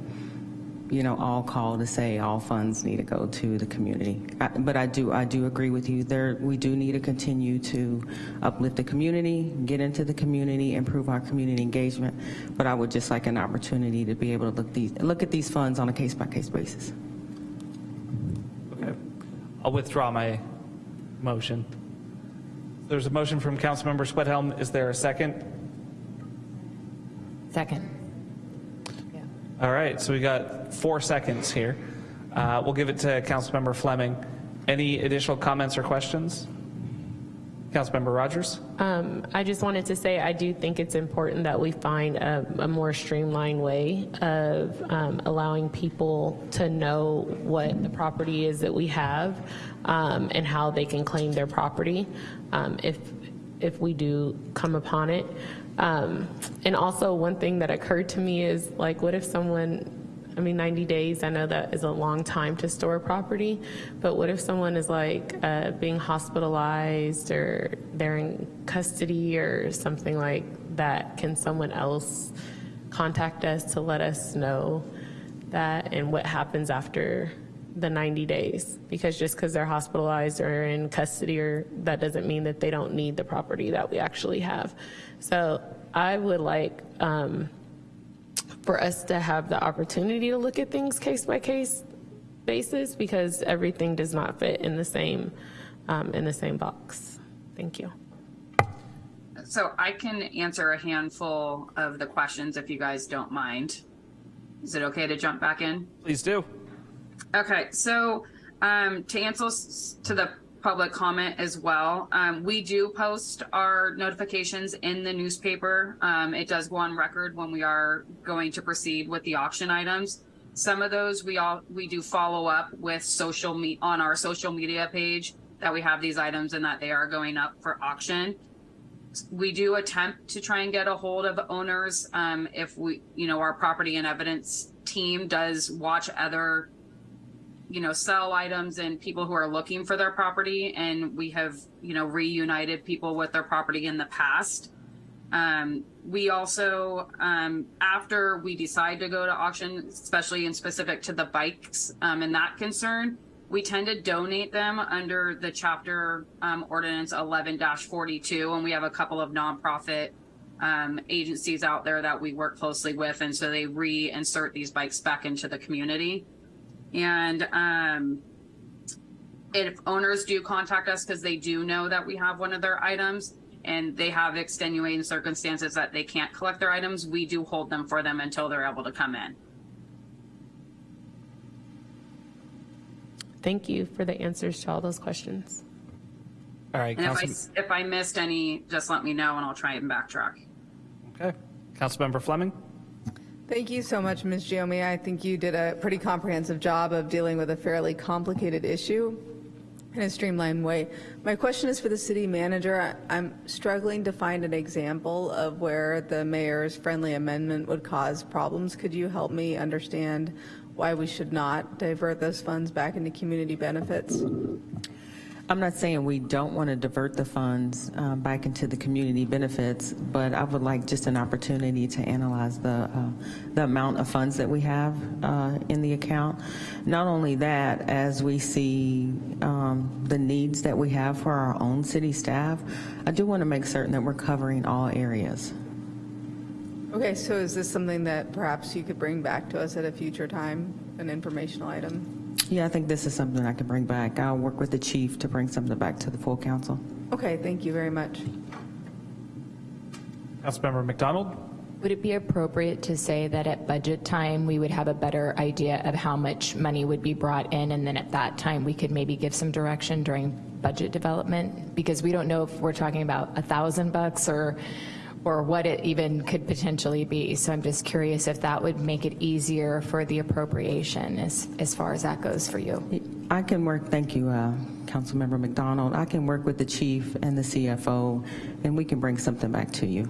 you know, all call to say all funds need to go to the community. I- But I do, I do agree with you. There, we do need to continue to uplift the community, get into the community, improve our community engagement. But I would just like an opportunity to be able to look these, look at these funds on a case-by-case basis.
Okay. I'll withdraw my motion. There's a motion from Councilmember Schwedhelm. Is there a second?
Second.
All right, so we got four seconds here. Uh, We'll give it to Councilmember Fleming. Any additional comments or questions? Councilmember Rogers?
Um, I just wanted to say I do think it's important that we find a, a more streamlined way of um, allowing people to know what the property is that we have um, and how they can claim their property um, if if we do come upon it. Um, and also, one thing that occurred to me is like, what if someone I mean, 90 days, I know that is a long time to store property, but what if someone is like uh, being hospitalized or they're in custody or something like that? Can someone else contact us to let us know that and what happens after the 90 days? Because just because they're hospitalized or in custody, or that doesn't mean that they don't need the property that we actually have. So I would like, um, for us to have the opportunity to look at things case by case basis because everything does not fit in the same um, in the same box. Thank you.
So I can answer a handful of the questions if you guys don't mind. Is it okay to jump back in?
Please do.
Okay, so um, to answer to the public comment as well, um, we do post our notifications in the newspaper. Um, it does go on record when we are going to proceed with the auction items. Some of those we all we do follow up with social me on our social media page that we have these items and that they are going up for auction we do attempt to try and get a hold of owners um, if we you know our property and evidence team does watch other you know sell items and people who are looking for their property and we have you know reunited people with their property in the past. Um, we also um, after we decide to go to auction especially in specific to the bikes um, and that concern we tend to donate them under the chapter um, ordinance 11-42 and we have a couple of nonprofit um, agencies out there that we work closely with and so they reinsert these bikes back into the community and um, if owners do contact us because they do know that we have one of their items and they have extenuating circumstances that they can't collect their items, we do hold them for them until they're able to come in.
Thank you for the answers to all those questions.
All right,
And if I, if I missed any, just let me know and I'll try and backtrack.
okay. Councilmember Fleming?
Thank you so much, Ms. Giomi. I think you did a pretty comprehensive job of dealing with a fairly complicated issue in a streamlined way. My question is for the city manager. I'm struggling to find an example of where the mayor's friendly amendment would cause problems. Could you help me understand why we should not divert those funds back into community benefits?
I'm not saying we don't want to divert the funds uh, back into the community benefits, but I would like just an opportunity to analyze the, uh, the amount of funds that we have uh, in the account. Not only that, as we see um, the needs that we have for our own city staff, I do want to make certain that we're covering all areas.
Okay, so is this something that perhaps you could bring back to us at a future time, an informational item?
Yeah, I think this is something I can bring back. I'll work with the chief to bring something back to the full council.
Okay, thank you very much.
Councilmember MacDonald?
Would it be appropriate to say that at budget time, we would have a better idea of how much money would be brought in, and then at that time, we could maybe give some direction during budget development? Because we don't know if we're talking about a thousand bucks or, or what it even could potentially be. So I'm just curious if that would make it easier for the appropriation as, as far as that goes for you.
I can work, thank you, uh, Councilmember MacDonald. I can work with the chief and the CFO, and we can bring something back to you.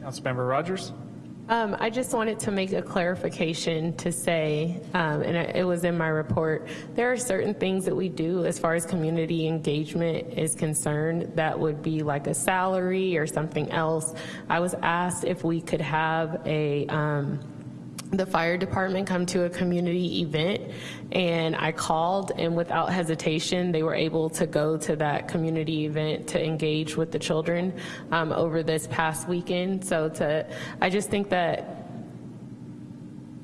Councilmember Rogers?
Um, I just wanted to make a clarification to say, um, and it was in my report, there are certain things that we do as far as community engagement is concerned that would be like a salary or something else. I was asked if we could have a, um, the fire department come to a community event and I called and without hesitation they were able to go to that community event to engage with the children um, over this past weekend. So to I just think that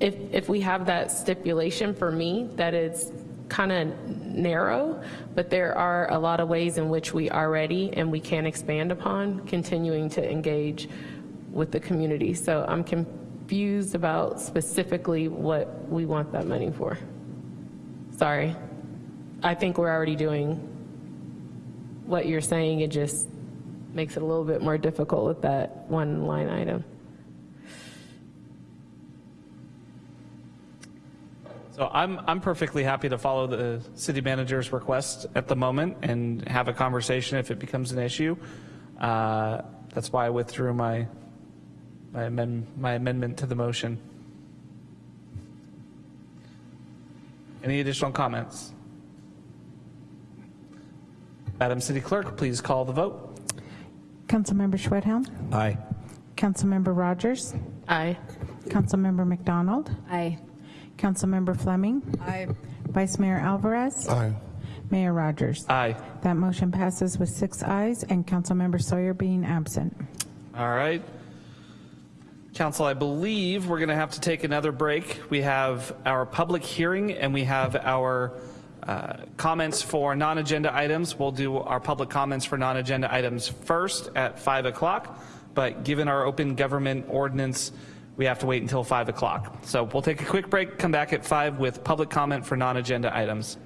if if we have that stipulation for me that it's kind of narrow but there are a lot of ways in which we are ready and we can expand upon continuing to engage with the community. So I'm confused about specifically what we want that money for. Sorry. I think we're already doing what you're saying. It just makes it a little bit more difficult with that one line item.
So I'm, I'm perfectly happy to follow the city manager's request at the moment and have a conversation if it becomes an issue. Uh, That's why I withdrew my, my amend, my amendment to the motion. Any additional comments? Madam City Clerk, please call the vote.
Councilmember Schwedhelm?
Aye.
Councilmember Rogers?
Aye.
Councilmember MacDonald?
Aye.
Councilmember Fleming?
Aye.
Vice Mayor Alvarez?
Aye.
Mayor Rogers?
Aye.
That motion passes with six ayes and Councilmember Sawyer being absent.
All right. Council, I believe we're going to have to take another break. We have our public hearing and we have our uh, comments for non-agenda items. We'll do our public comments for non-agenda items first at 5 o'clock, but given our open government ordinance, we have to wait until 5 o'clock. So we'll take a quick break, come back at 5 with public comment for non-agenda items.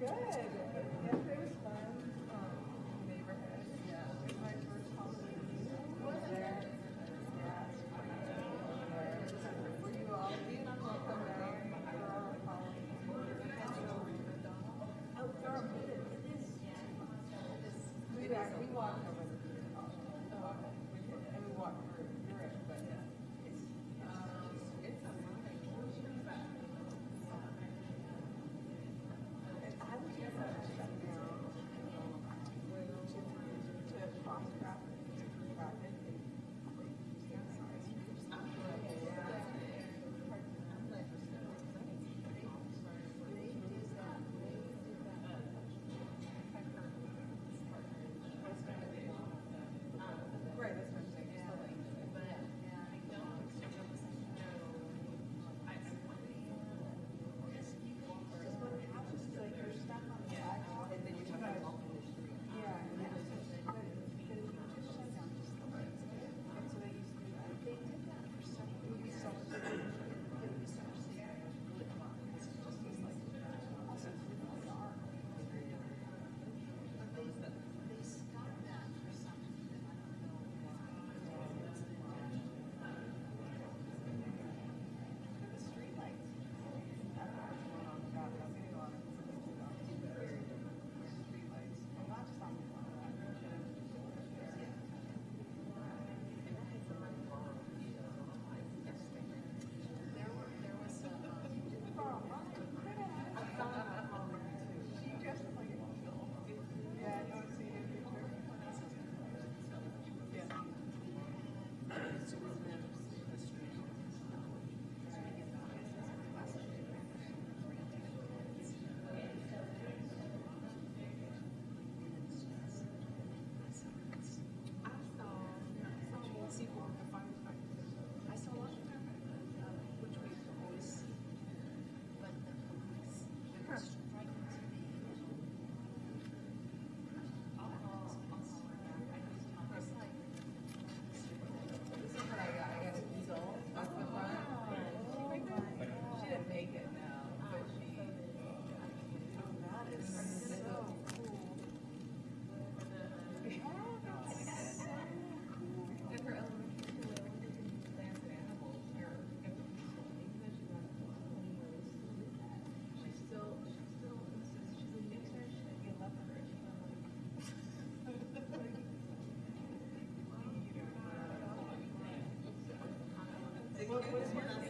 Good. Thank you.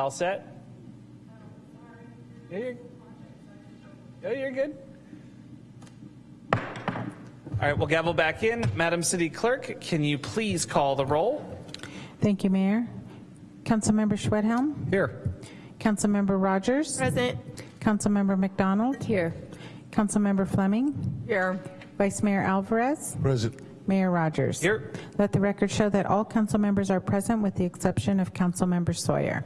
All set? Yeah, you're, yeah, you're good. All right, we'll gavel back in. Madam City Clerk, can you please call the roll?
Thank you, Mayor. Councilmember Schwedhelm?
Here.
Councilmember Rogers?
Present.
Councilmember MacDonald?
Here.
Councilmember Fleming?
Here.
Vice Mayor Alvarez?
Present.
Mayor Rogers?
Here.
Let the record show that all council members are present with the exception of Councilmember Sawyer.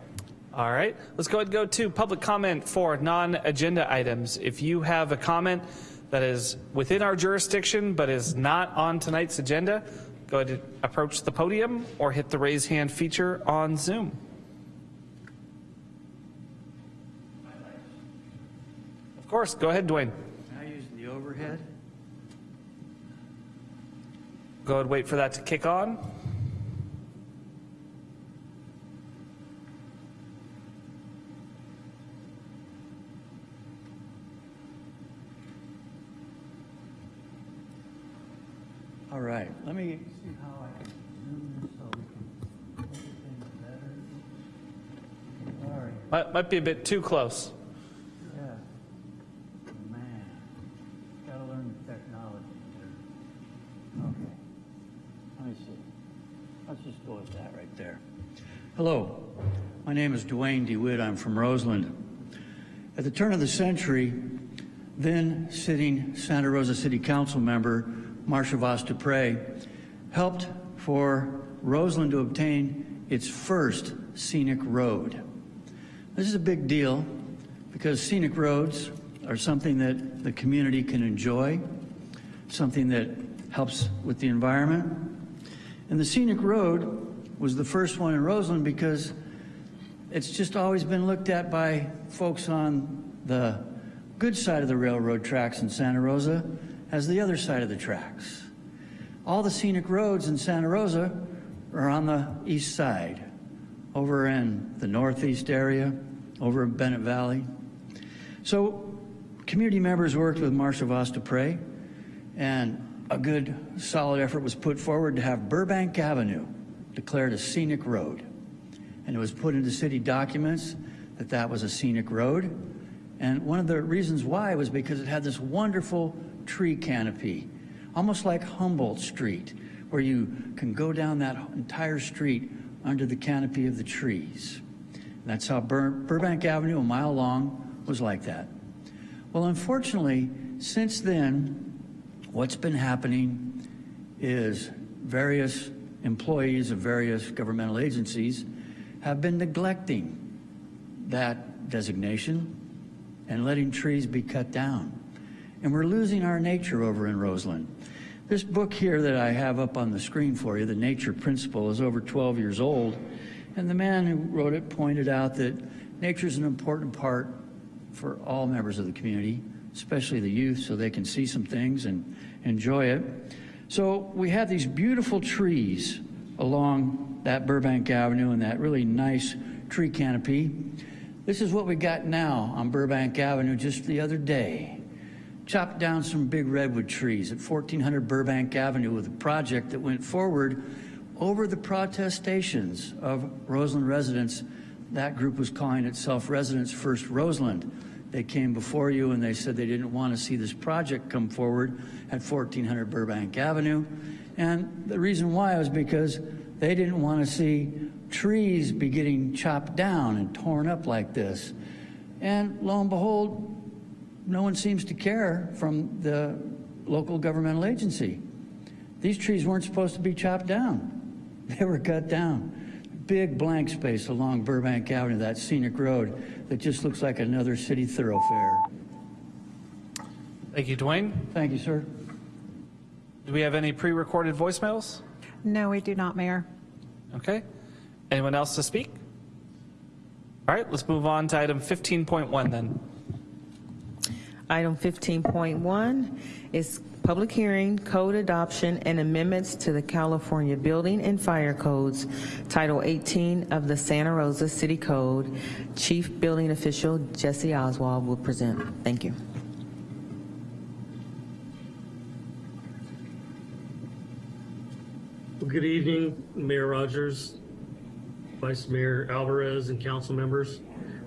All right, let's go ahead and go to public comment for non-agenda items. If you have a comment that is within our jurisdiction but is not on tonight's agenda, go ahead and approach the podium or hit the raise hand feature on Zoom. Of course, go ahead, Duane.
Now using the overhead.
Go ahead, and wait for that to kick on.
Right, let me see how I can zoom this so we can make things better. All right,
Might, might be a bit too close.
yeah. Man, gotta learn the technology here. Okay, let me see. Let's just go with that right there. Hello, my name is Duane DeWitt. I'm from Roseland. At the turn of the century, then sitting Santa Rosa City Council member Marsha Vas Dupre helped for Roseland to obtain its first scenic road. This is a big deal because scenic roads are something that the community can enjoy, something that helps with the environment. And the scenic road was the first one in Roseland because it's just always been looked at by folks on the good side of the railroad tracks in Santa Rosa as the other side of the tracks. All the scenic roads in Santa Rosa are on the east side, over in the northeast area, over in Bennett Valley. So community members worked with Marsha Vas Dupre, and a good solid effort was put forward to have Burbank Avenue declared a scenic road. And it was put into city documents that that was a scenic road. And one of the reasons why was because it had this wonderful tree canopy, almost like Humboldt Street, where you can go down that entire street under the canopy of the trees. And that's how Bur Burbank Avenue, a mile long, was like that. Well, unfortunately, since then, what's been happening is various employees of various governmental agencies have been neglecting that designation and letting trees be cut down. And we're losing our nature over in Roseland. This book here that I have up on the screen for you, The Nature Principle, is over 12 years old. And the man who wrote it pointed out that nature is an important part for all members of the community, especially the youth, so they can see some things and enjoy it. So we have these beautiful trees along that Burbank Avenue and that really nice tree canopy. This is what we got now on Burbank Avenue just the other day. Chopped down some big redwood trees at 1400 Burbank Avenue with a project that went forward over the protestations of Roseland residents. That group was calling itself Residents First Roseland. They came before you and they said they didn't want to see this project come forward at 1400 Burbank Avenue. And the reason why was because they didn't want to see trees be getting chopped down and torn up like this. And lo and behold, no one seems to care from the local governmental agency. These trees weren't supposed to be chopped down. They were cut down. Big blank space along Burbank Avenue, that scenic road that just looks like another city thoroughfare.
Thank you, Duane.
Thank you, sir.
Do we have any pre-recorded voicemails?
No, we do not, Mayor.
Okay. Anyone else to speak? All right, let's move on to item 15.1 then.
Item 15.1 is public hearing, code adoption, and amendments to the California Building and Fire Codes, Title 18 of the Santa Rosa City Code. Chief Building Official Jesse Oswald will present. Thank you.
Good evening, Mayor Rogers, Vice Mayor Alvarez, and council members.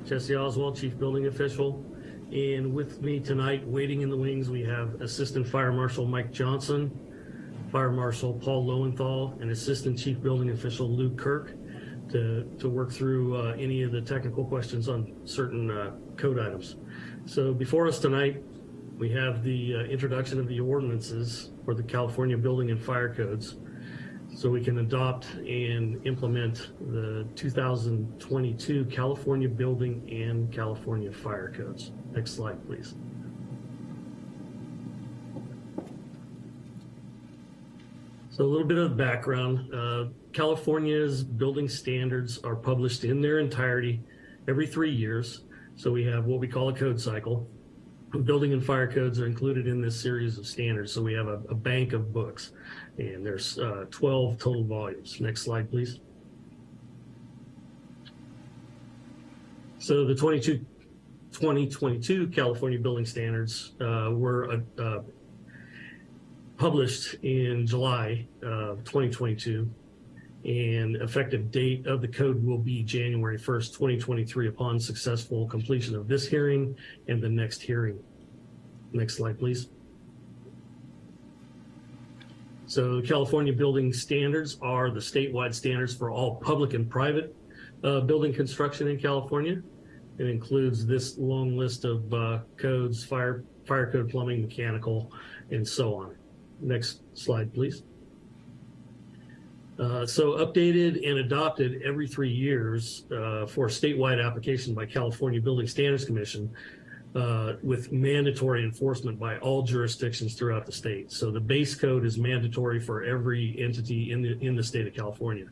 Jesse Oswald, Chief Building Official. And with me tonight, waiting in the wings, we have Assistant Fire Marshal Mike Johnson, Fire Marshal Paul Lowenthal, and Assistant Chief Building Official Luke Kirk to, to work through uh, any of the technical questions on certain uh, code items. So before us tonight, we have the uh, introduction of the ordinances for the California Building and Fire Codes. So we can adopt and implement the 2022 California Building and California Fire Codes. Next slide, please. So a little bit of background. Uh, California's building standards are published in their entirety every three years. So we have what we call a code cycle. Building and fire codes are included in this series of standards. So we have a, a bank of books and there's uh, 12 total volumes. Next slide, please. So the 22, 2022 California building standards uh, were uh, uh, published in July of 2022 and effective date of the code will be January 1st, 2023 upon successful completion of this hearing and the next hearing. Next slide, please. So California building standards are the statewide standards for all public and private uh, building construction in California. It includes this long list of uh, codes, fire, fire code, plumbing, mechanical, and so on. Next slide, please. Uh, so updated and adopted every three years uh, for statewide application by California Building Standards Commission uh, with mandatory enforcement by all jurisdictions throughout the state. So the base code is mandatory for every entity in the in the state of California.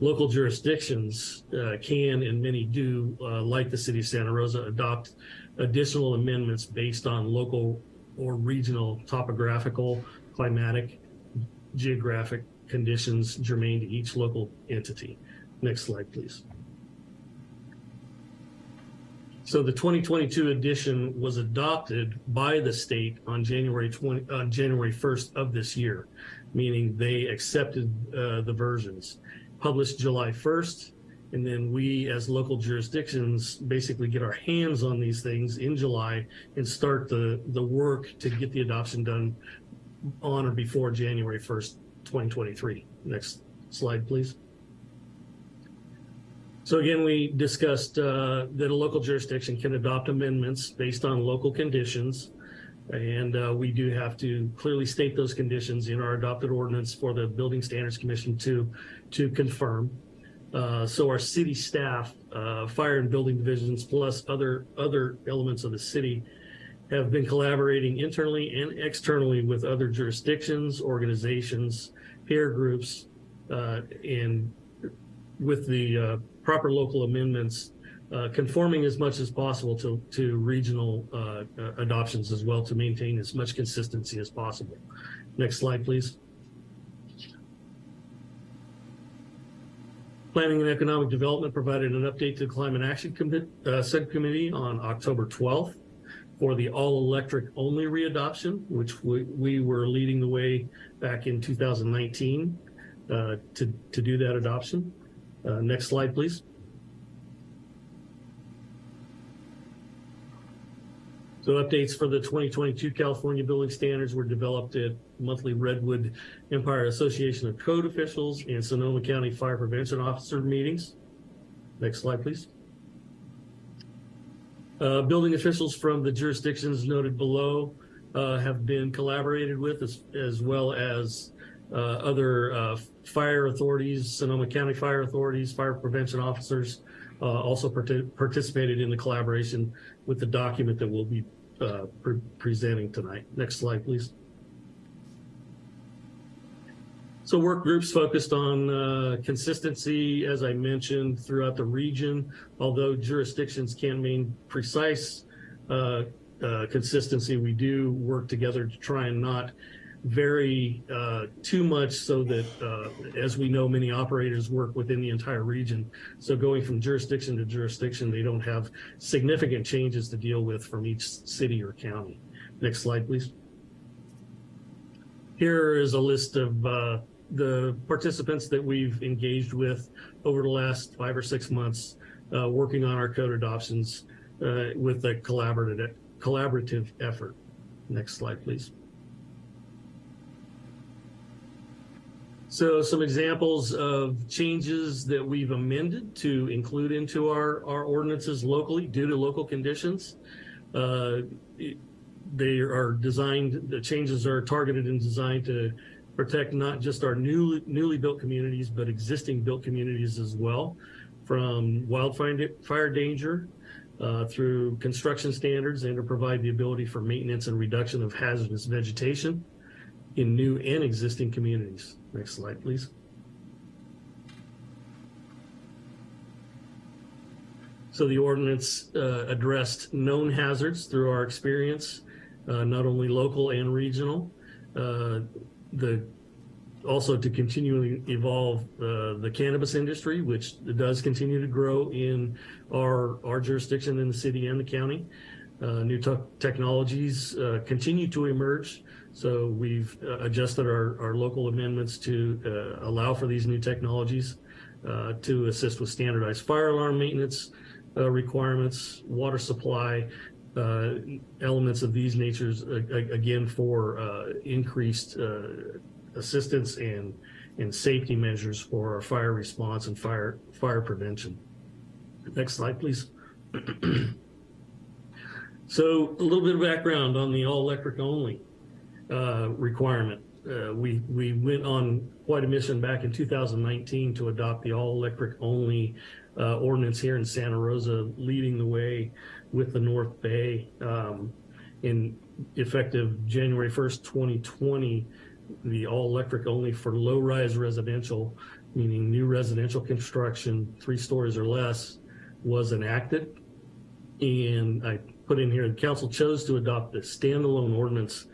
Local jurisdictions uh, can and many do, uh, like the city of Santa Rosa, adopt additional amendments based on local or regional topographical, climatic, geographic conditions germane to each local entity. Next slide, please. So the 2022 edition was adopted by the state on January 20, on January 1st of this year, meaning they accepted uh, the versions. Published July 1st, and then we as local jurisdictions basically get our hands on these things in July and start the, the work to get the adoption done on or before January 1st, 2023. Next slide, please. So again, we discussed uh, that a local jurisdiction can adopt amendments based on local conditions. And uh, we do have to clearly state those conditions in our adopted ordinance for the Building Standards Commission to, to confirm. Uh, so our city staff, uh, fire and building divisions, plus other, other elements of the city have been collaborating internally and externally with other jurisdictions, organizations, peer groups, uh, and with the uh, proper local amendments, uh, conforming as much as possible to, to regional uh, adoptions as well to maintain as much consistency as possible. Next slide, please. Planning and Economic Development provided an update to the Climate Action uh, Subcommittee on October 12th for the all-electric only readoption, which we, we, were leading the way back in 2019 uh, to, to do that adoption. Uh, next slide, please. So updates for the 2022 California building standards were developed at monthly Redwood Empire Association of Code Officials and Sonoma County Fire Prevention Officer meetings. Next slide, please. Uh, building officials from the jurisdictions noted below uh, have been collaborated with as, as well as uh, other uh, fire authorities, Sonoma County fire authorities, fire prevention officers, uh, also part participated in the collaboration with the document that we'll be uh, pre presenting tonight. Next slide, please. So work groups focused on uh, consistency, as I mentioned, throughout the region, although jurisdictions can't mean precise uh, uh, consistency, we do work together to try and not vary uh, too much so that, uh, as we know, many operators work within the entire region. So going from jurisdiction to jurisdiction, they don't have significant changes to deal with from each city or county. Next slide, please. Here is a list of uh, the participants that we've engaged with over the last five or six months, uh, working on our code adoptions uh, with a collaborative, collaborative effort. Next slide, please. So some examples of changes that we've amended to include into our, our ordinances locally due to local conditions. Uh, they are designed, the changes are targeted and designed to protect not just our new, newly built communities, but existing built communities as well from wildfire fire danger uh, through construction standards and to provide the ability for maintenance and reduction of hazardous vegetation in new and existing communities. Next slide, please. So the ordinance uh, addressed known hazards through our experience, uh, not only local and regional. Uh, the also to continually evolve uh, the cannabis industry, which does continue to grow in our our jurisdiction in the city and the county. Uh, new technologies uh, continue to emerge so we've uh, adjusted our, our local amendments to uh, allow for these new technologies uh, to assist with standardized fire alarm maintenance requirements, water supply, elements of these natures, again, for increased assistance and, and safety measures for our fire response and fire, fire prevention. Next slide, please. so a little bit of background on the all electric only uh, requirement. Uh, we, we went on quite a mission back in 2019 to adopt the all electric only uh, ordinance here in Santa Rosa, leading the way with the North Bay. Um, in effective January 1st, 2020, the all electric only for low rise residential, meaning new residential construction, three stories or less, was enacted. And I put in here, the council chose to adopt the standalone ordinance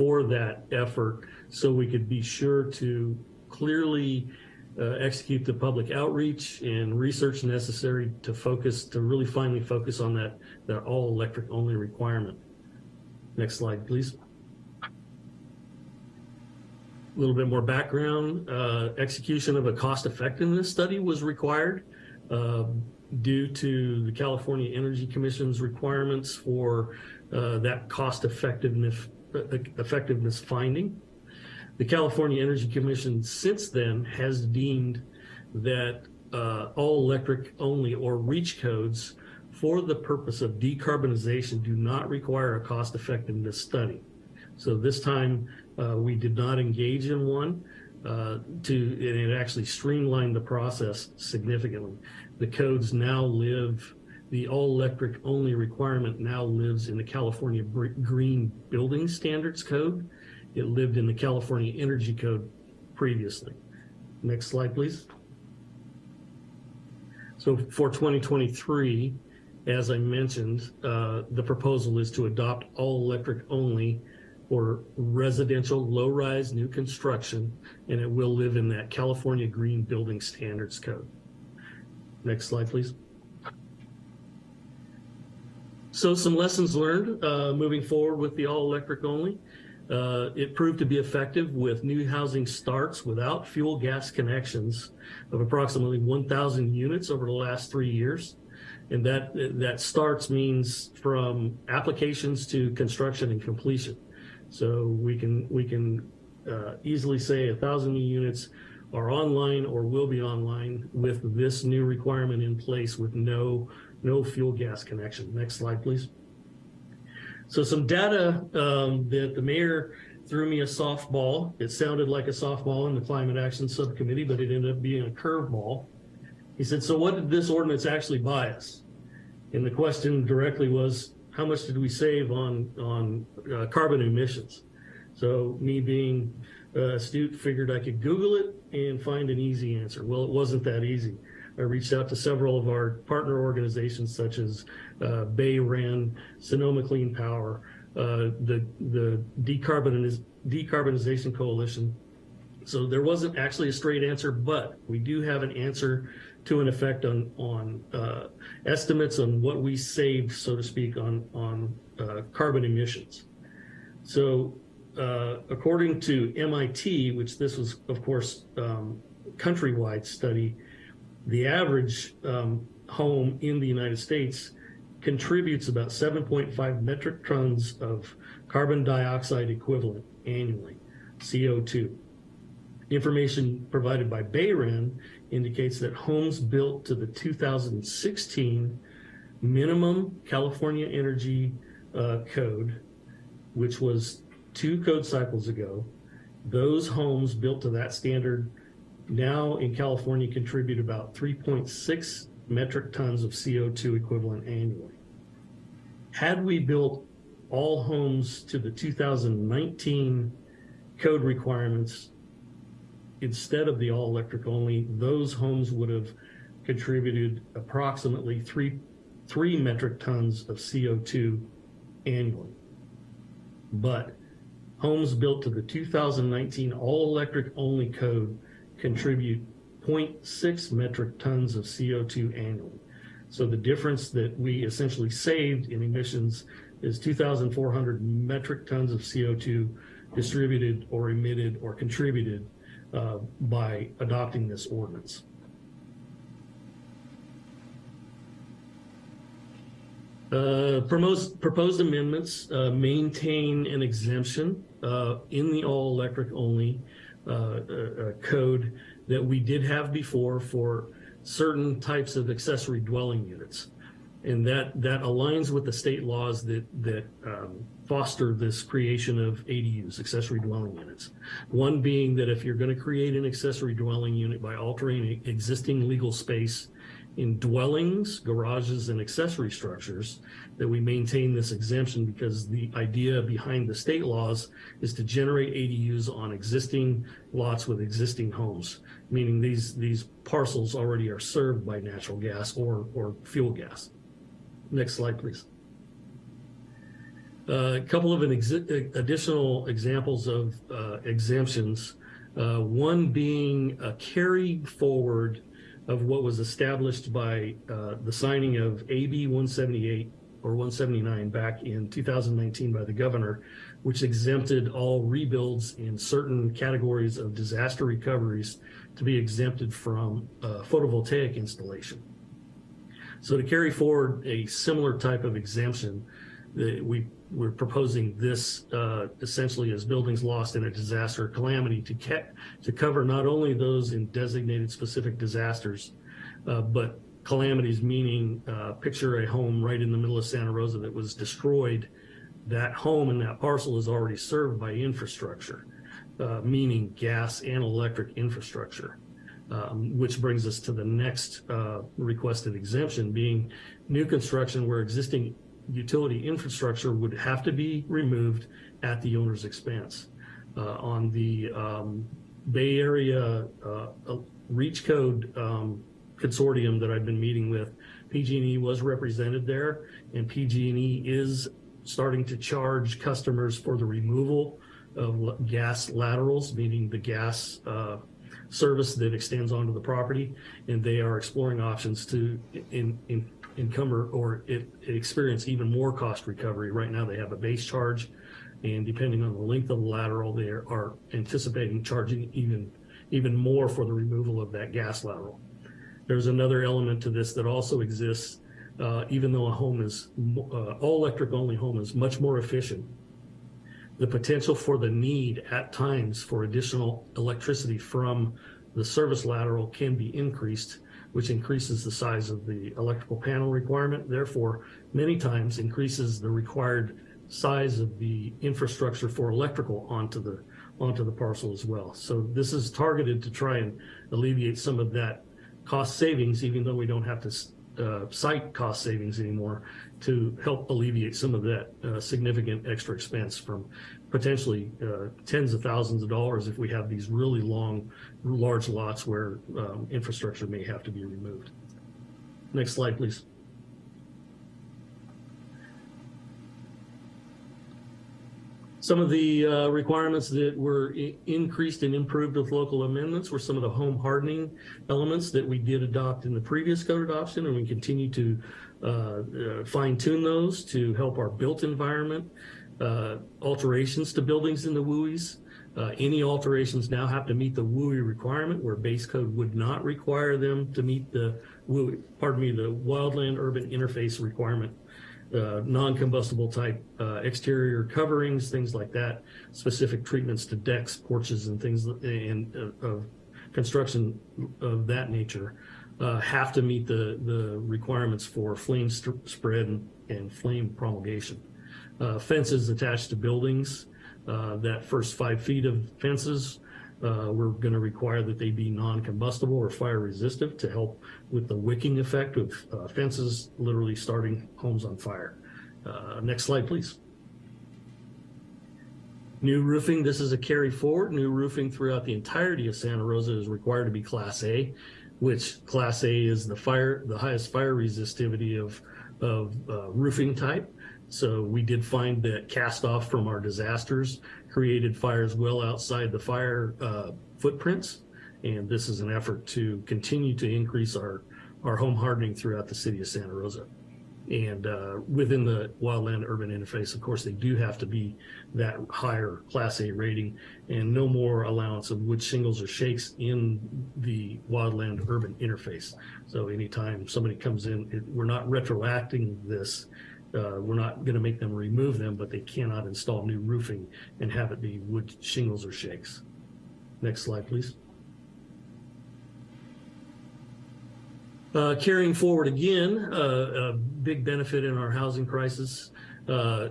for that effort so we could be sure to clearly uh, execute the public outreach and research necessary to focus, to really finally focus on that, that all electric only requirement. Next slide, please. A little bit more background. Uh, execution of a cost effectiveness study was required uh, due to the California Energy Commission's requirements for uh, that cost effectiveness effectiveness finding. The California Energy Commission since then has deemed that uh, all electric only or REACH codes for the purpose of decarbonization do not require a cost effectiveness study. So this time uh, we did not engage in one uh, to, and it actually streamlined the process significantly. The codes now live the all-electric only requirement now lives in the California Green Building Standards Code. It lived in the California Energy Code previously. Next slide, please. So for 2023, as I mentioned, uh, the proposal is to adopt all electric only for residential low-rise new construction, and it will live in that California Green Building Standards Code. Next slide, please. So some lessons learned uh, moving forward with the all electric only. Uh, it proved to be effective with new housing starts without fuel gas connections of approximately 1,000 units over the last three years. And that, that starts means from applications to construction and completion. So we can, we can uh, easily say a thousand new units are online or will be online with this new requirement in place with no no fuel gas connection. Next slide, please. So some data um, that the mayor threw me a softball. It sounded like a softball in the climate action subcommittee, but it ended up being a curveball. He said, so what did this ordinance actually buy us? And the question directly was, how much did we save on, on uh, carbon emissions? So me being uh, astute figured I could Google it and find an easy answer. Well, it wasn't that easy. I reached out to several of our partner organizations such as uh, BayREN, Sonoma Clean Power, uh, the, the Decarboniz Decarbonization Coalition. So there wasn't actually a straight answer, but we do have an answer to an effect on, on uh, estimates on what we saved, so to speak, on, on uh, carbon emissions. So uh, according to MIT, which this was, of course, um, countrywide study, the average um, home in the United States contributes about 7.5 metric tons of carbon dioxide equivalent annually, CO2. Information provided by BayREN indicates that homes built to the 2016 minimum California energy uh, code, which was two code cycles ago, those homes built to that standard now in California contribute about 3.6 metric tons of CO2 equivalent annually. Had we built all homes to the 2019 code requirements instead of the all electric only, those homes would have contributed approximately three, three metric tons of CO2 annually. But homes built to the 2019 all electric only code contribute 0.6 metric tons of CO2 annually. So the difference that we essentially saved in emissions is 2,400 metric tons of CO2 distributed or emitted or contributed uh, by adopting this ordinance. Uh, proposed, proposed amendments uh, maintain an exemption uh, in the all electric only Uh, uh, uh, code that we did have before for certain types of accessory dwelling units. And that, that aligns with the state laws that, that um, foster this creation of ADUs, accessory dwelling units. One being that if you're going to create an accessory dwelling unit by altering existing legal space in dwellings, garages, and accessory structures, that we maintain this exemption because the idea behind the state laws is to generate ADUs on existing lots with existing homes, meaning these, these parcels already are served by natural gas or, or fuel gas. Next slide, please. Uh, a couple of an exi additional examples of uh, exemptions. Uh, one being a carry forward of what was established by uh, the signing of AB 178 or 179 back in 2019 by the governor, which exempted all rebuilds in certain categories of disaster recoveries to be exempted from uh, photovoltaic installation. So to carry forward a similar type of exemption, we we're proposing this uh, essentially as buildings lost in a disaster or calamity to, to cover not only those in designated specific disasters, uh, but calamities meaning uh, picture a home right in the middle of Santa Rosa that was destroyed. That home and that parcel is already served by infrastructure, uh, meaning gas and electric infrastructure. Um, which brings us to the next uh, requested exemption being new construction where existing utility infrastructure would have to be removed at the owner's expense. Uh, on the um, Bay Area uh, REACH code um, consortium that I've been meeting with, PG&E was represented there and PG&E is starting to charge customers for the removal of gas laterals, meaning the gas uh, service that extends onto the property, and they are exploring options to in, in, encumber or it, experience even more cost recovery. Right now, they have a base charge, and depending on the length of the lateral, they are anticipating charging even even more for the removal of that gas lateral. There's another element to this that also exists, uh, even though a home is uh, all electric only home is much more efficient the potential for the need at times for additional electricity from the service lateral can be increased, which increases the size of the electrical panel requirement, therefore many times increases the required size of the infrastructure for electrical onto the onto the parcel as well. So this is targeted to try and alleviate some of that cost savings, even though we don't have to uh, cite cost savings anymore to help alleviate some of that uh, significant extra expense from potentially uh, tens of thousands of dollars if we have these really long, large lots where um, infrastructure may have to be removed. Next slide, please. Some of the uh, requirements that were increased and improved with local amendments were some of the home hardening elements that we did adopt in the previous code adoption, and we continue to uh, uh, fine tune those to help our built environment. Uh, alterations to buildings in the WUIs. Uh, any alterations now have to meet the WUI requirement where base code would not require them to meet the WUI, pardon me, the wildland urban interface requirement. Uh, non-combustible type uh, exterior coverings, things like that, specific treatments to decks, porches, and things and uh, of construction of that nature uh, have to meet the the requirements for flame spread and, and, flame promulgation. Uh, fences attached to buildings, uh, that first five feet of fences uh, we're going to require that they be non-combustible or fire resistant to help with the wicking effect of uh, fences literally starting homes on fire. Uh, next slide, please. New roofing, this is a carry forward. New roofing throughout the entirety of Santa Rosa is required to be Class A, which Class A is the fire, the highest fire resistivity of, of uh, roofing type. So we did find that cast off from our disasters created fires well outside the fire uh, footprints. And this is an effort to continue to increase our, our home hardening throughout the city of Santa Rosa. And uh, within the wildland urban interface, of course, they do have to be that higher class A rating and no more allowance of wood shingles or shakes in the wildland urban interface. So anytime somebody comes in, it, we're not retroacting this uh, we're not going to make them remove them, but they cannot install new roofing and have it be wood shingles or shakes. Next slide, please. Uh, carrying forward again, uh, a big benefit in our housing crisis. Uh,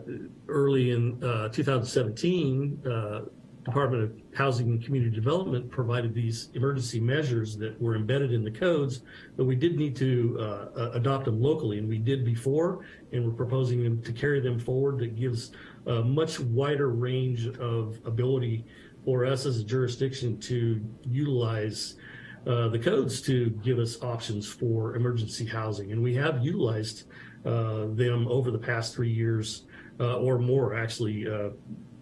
early in uh, 2017, uh, Department of Housing and Community Development provided these emergency measures that were embedded in the codes, but we did need to uh, adopt them locally, and we did before, and we're proposing them to carry them forward that gives a much wider range of ability for us as a jurisdiction to utilize uh, the codes to give us options for emergency housing. And we have utilized uh, them over the past three years uh, or more, actually, uh,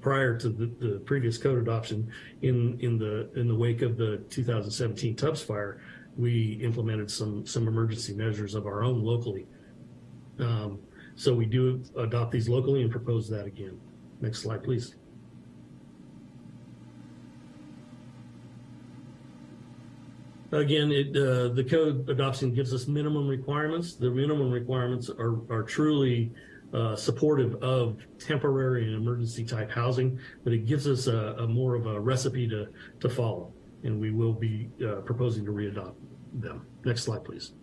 prior to the, the previous code adoption in, in the in the wake of the 2017 Tubbs fire, we implemented some some emergency measures of our own locally. Um, so we do adopt these locally and propose that again. Next slide, please. Again, it, uh, the code adoption gives us minimum requirements. The minimum requirements are, are truly uh, supportive of temporary and emergency type housing, but it gives us a, a more of a recipe to, to follow. And we will be uh, proposing to readopt them. Next slide, please.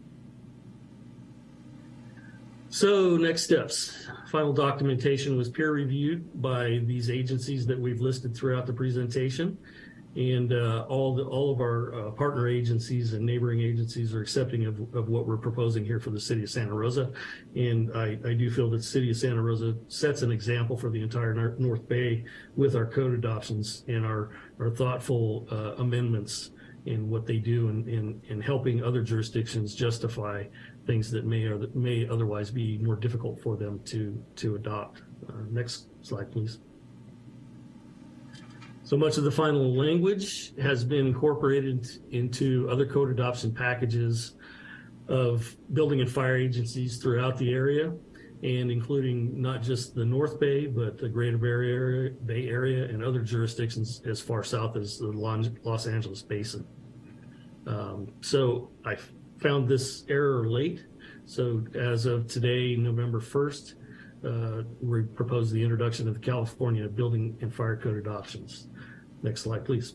So next steps, final documentation was peer reviewed by these agencies that we've listed throughout the presentation and uh, all the, all of our uh, partner agencies and neighboring agencies are accepting of, of what we're proposing here for the city of Santa Rosa. And I, I do feel that the city of Santa Rosa sets an example for the entire North Bay with our code adoptions and our, our thoughtful uh, amendments in what they do and in, in, in helping other jurisdictions justify things that may or that may otherwise be more difficult for them to, to adopt. Uh, next slide, please. So much of the final language has been incorporated into other code adoption packages of building and fire agencies throughout the area and including not just the North Bay, but the Greater Bay Area, Bay Area and other jurisdictions as far south as the Los Angeles Basin. Um, so I found this error late. So as of today, November 1st, uh, we propose the introduction of the California Building and Fire Code adoptions. Next slide, please.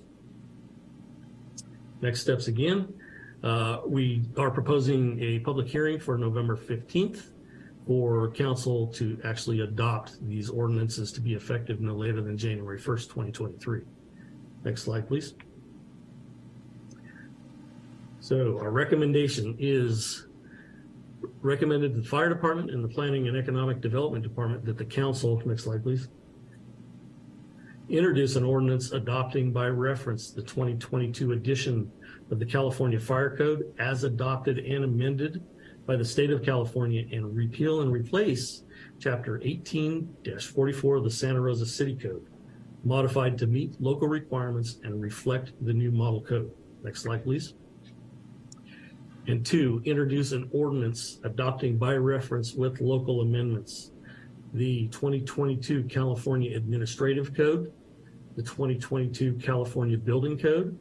Next steps again. Uh, we are proposing a public hearing for November 15th for council to actually adopt these ordinances to be effective no later than January 1st, 2023. Next slide, please. So our recommendation is recommended to the fire department and the planning and economic development department that the council, next slide, please, introduce an ordinance adopting by reference the 2022 edition of the California Fire Code as adopted and amended by the state of California and repeal and replace chapter 18-44 of the Santa Rosa City Code, modified to meet local requirements and reflect the new model code. Next slide, please. And two, introduce an ordinance adopting by reference with local amendments the 2022 California Administrative Code, the 2022 California Building Code,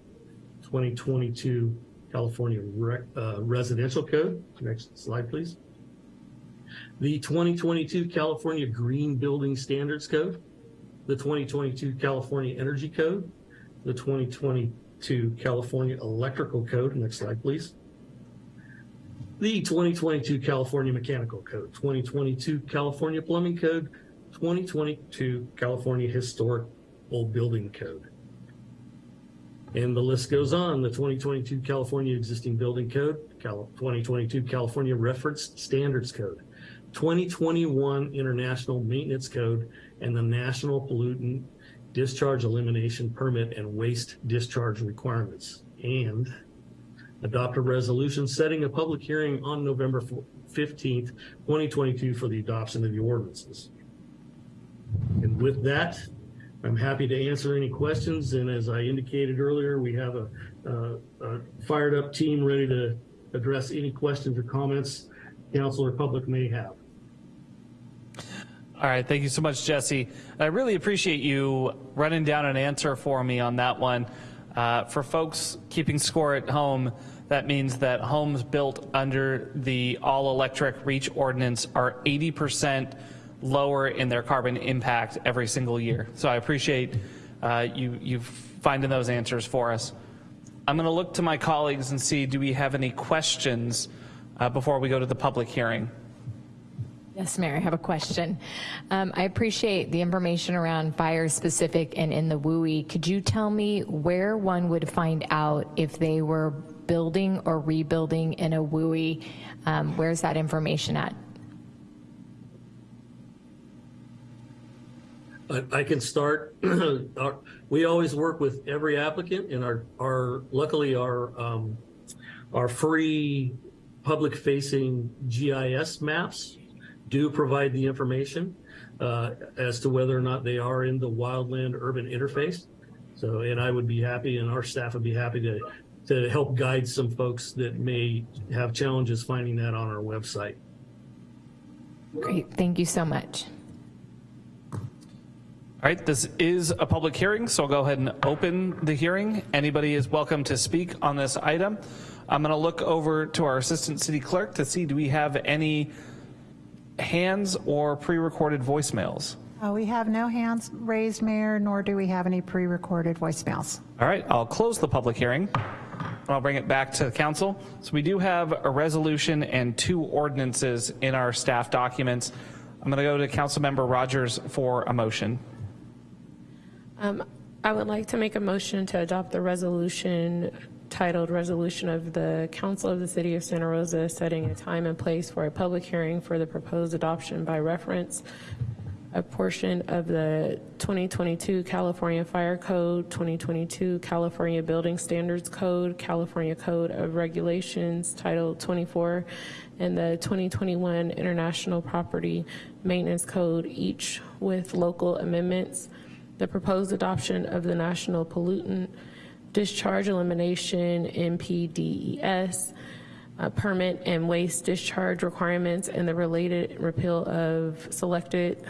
2022 California Re- uh, Residential Code. Next slide, please. The 2022 California Green Building Standards Code, the 2022 California Energy Code, the 2022 California Electrical Code. Next slide, please. The 2022 California Mechanical Code, 2022 California Plumbing Code, 2022 California Historical Building Code. And the list goes on. The 2022 California Existing Building Code, Cal- 2022 California Reference Standards Code, 2021 International Maintenance Code, and the National Pollutant Discharge Elimination Permit and Waste Discharge Requirements. And adopt a resolution setting a public hearing on November 15th, 2022 for the adoption of the ordinances. And with that, I'm happy to answer any questions. And as I indicated earlier, we have a, a, fired up team ready to address any questions or comments council or public may have.
All right, thank you so much, Jesse. I really appreciate you running down an answer for me on that one. Uh, for folks keeping score at home, that means that homes built under the all-electric REACH ordinance are 80% lower in their carbon impact every single year. So I appreciate uh, you, you finding those answers for us. I'm going to look to my colleagues and see, do we have any questions uh, before we go to the public hearing?
Yes, Mayor, I have a question. Um, I appreciate the information around fire specific and in the WUI. Could you tell me where one would find out if they were building or rebuilding in a WUI? Um, where's that information at?
I, can start. Our- we always work with every applicant, and our, our luckily our um, our free public-facing GIS maps do provide the information uh, as to whether or not they are in the wildland urban interface. So, and I would be happy, and our staff would be happy to to help guide some folks that may have challenges finding that on our website.
Great, thank you so much.
All right, this is a public hearing, so I'll go ahead and open the hearing. Anybody is welcome to speak on this item. I'm going to look over to our Assistant City Clerk to see do we have any hands or pre-recorded voicemails.
Uh, We have no hands raised, Mayor, nor do we have any pre-recorded voicemails.
All right, I'll close the public hearing. and I'll bring it back to the council. So we do have a resolution and two ordinances in our staff documents. I'm going to go to Councilmember Rogers for a motion.
Um, I would like to make a motion to adopt the resolution titled Resolution of the Council of the City of Santa Rosa setting a time and place for a public hearing for the proposed adoption by reference a portion of the 2022 California Fire Code, 2022 California Building Standards Code, California Code of Regulations, Title 24, and the 2021 International Property Maintenance Code, each with local amendments. The proposed adoption of the National Pollutant Discharge Elimination, NPDES, uh, permit and waste discharge requirements and the related repeal of selected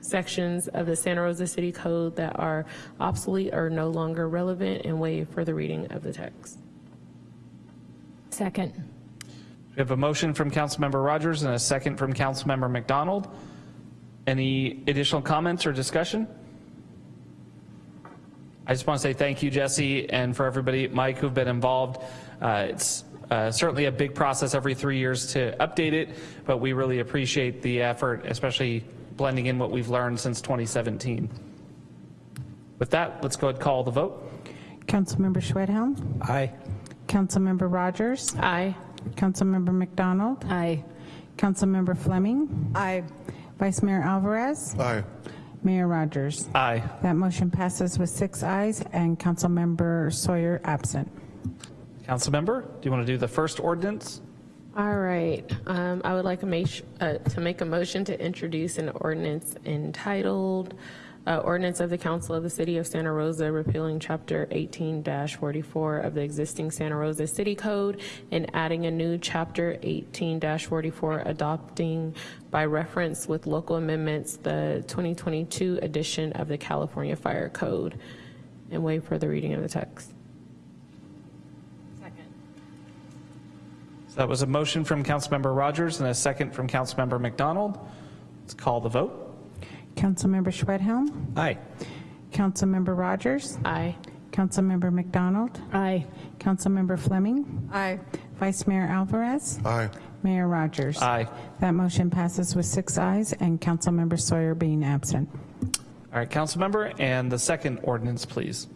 sections of the Santa Rosa City Code that are obsolete or no longer relevant and waive for the reading of the text.
Second.
We have a motion from Councilmember Rogers and a second from Councilmember MacDonald. Any additional comments or discussion? I just want to say thank you, Jesse, and for everybody, Mike, who've been involved. Uh, it's uh, certainly a big process every three years to update it, but we really appreciate the effort, especially blending in what we've learned since 2017. With that, let's go ahead and call the vote.
Councilmember Schwedhelm?
Aye.
Councilmember Rogers?
Aye.
Councilmember MacDonald?
Aye.
Councilmember Fleming?
Aye.
Vice Mayor Alvarez?
Aye.
Mayor Rogers?
Aye.
That motion passes with six ayes and Councilmember Sawyer absent.
Councilmember, do you want to do the first ordinance?
All right, um, I would like a ma- uh, to make a motion to introduce an ordinance entitled Uh, Ordinance of the Council of the City of Santa Rosa repealing Chapter 18-44 of the existing Santa Rosa City Code and adding a new Chapter 18-44 adopting by reference with local amendments the 2022 edition of the California Fire Code and waive further reading of the text.
So that was a motion from Councilmember Rogers and a second from Councilmember MacDonald. Let's call the vote.
Councilmember Schwedhelm?
Aye.
Councilmember Rogers?
Aye.
Councilmember MacDonald?
Aye.
Councilmember Fleming?
Aye.
Vice Mayor Alvarez?
Aye.
Mayor Rogers?
Aye.
That motion passes with six ayes and Councilmember Sawyer being absent.
All right, Councilmember, and the second ordinance, please.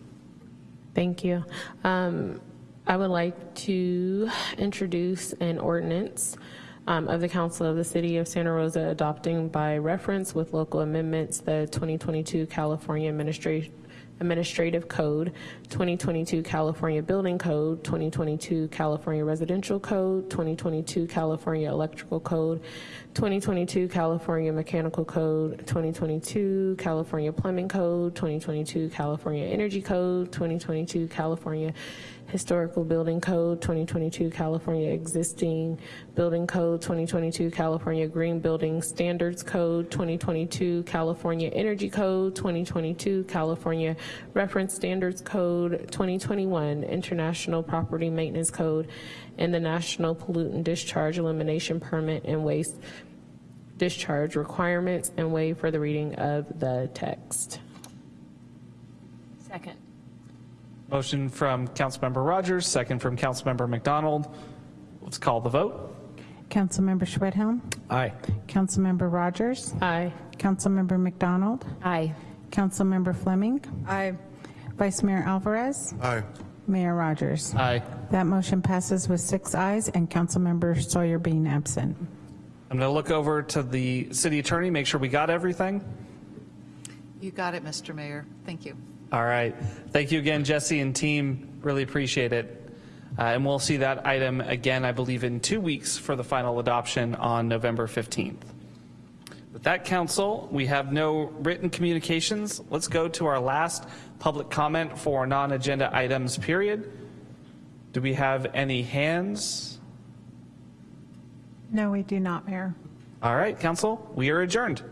Thank you. Um, I would like to introduce an ordinance um, of the Council of the City of Santa Rosa adopting by reference with local amendments the 2022 California Administra- Administrative Code, 2022 California Building Code, 2022 California Residential Code, 2022 California Electrical Code, 2022 California Mechanical Code, 2022 California Plumbing Code, 2022 California Energy Code, 2022 California Historical Building Code, 2022 California Existing Building Code, 2022 California Green Building Standards Code, 2022 California Energy Code, 2022 California Reference Standards Code, 2021 International Property Maintenance Code, and the National Pollutant Discharge Elimination Permit and Waste Discharge Requirements, and waive for the reading of the text.
Second.
Motion from Councilmember Rogers, second from Councilmember MacDonald. Let's call the vote.
Councilmember Schwedhelm?
Aye.
Councilmember Rogers?
Aye.
Councilmember MacDonald?
Aye.
Councilmember Fleming?
Aye.
Vice Mayor Alvarez?
Aye.
Mayor Rogers?
Aye.
That motion passes with six ayes and Councilmember Sawyer being absent.
I'm going to look over to the city attorney, make sure we got everything.
You got it, Mr. Mayor. Thank you.
All right. Thank you again, Jesse and team. Really appreciate it. Uh, and we'll see that item again, I believe, in two weeks for the final adoption on November 15th. With that, council, we have no written communications. Let's go to our last public comment for non-agenda items, period. Do we have any hands?
No, we do not, Mayor.
All right, council, we are adjourned.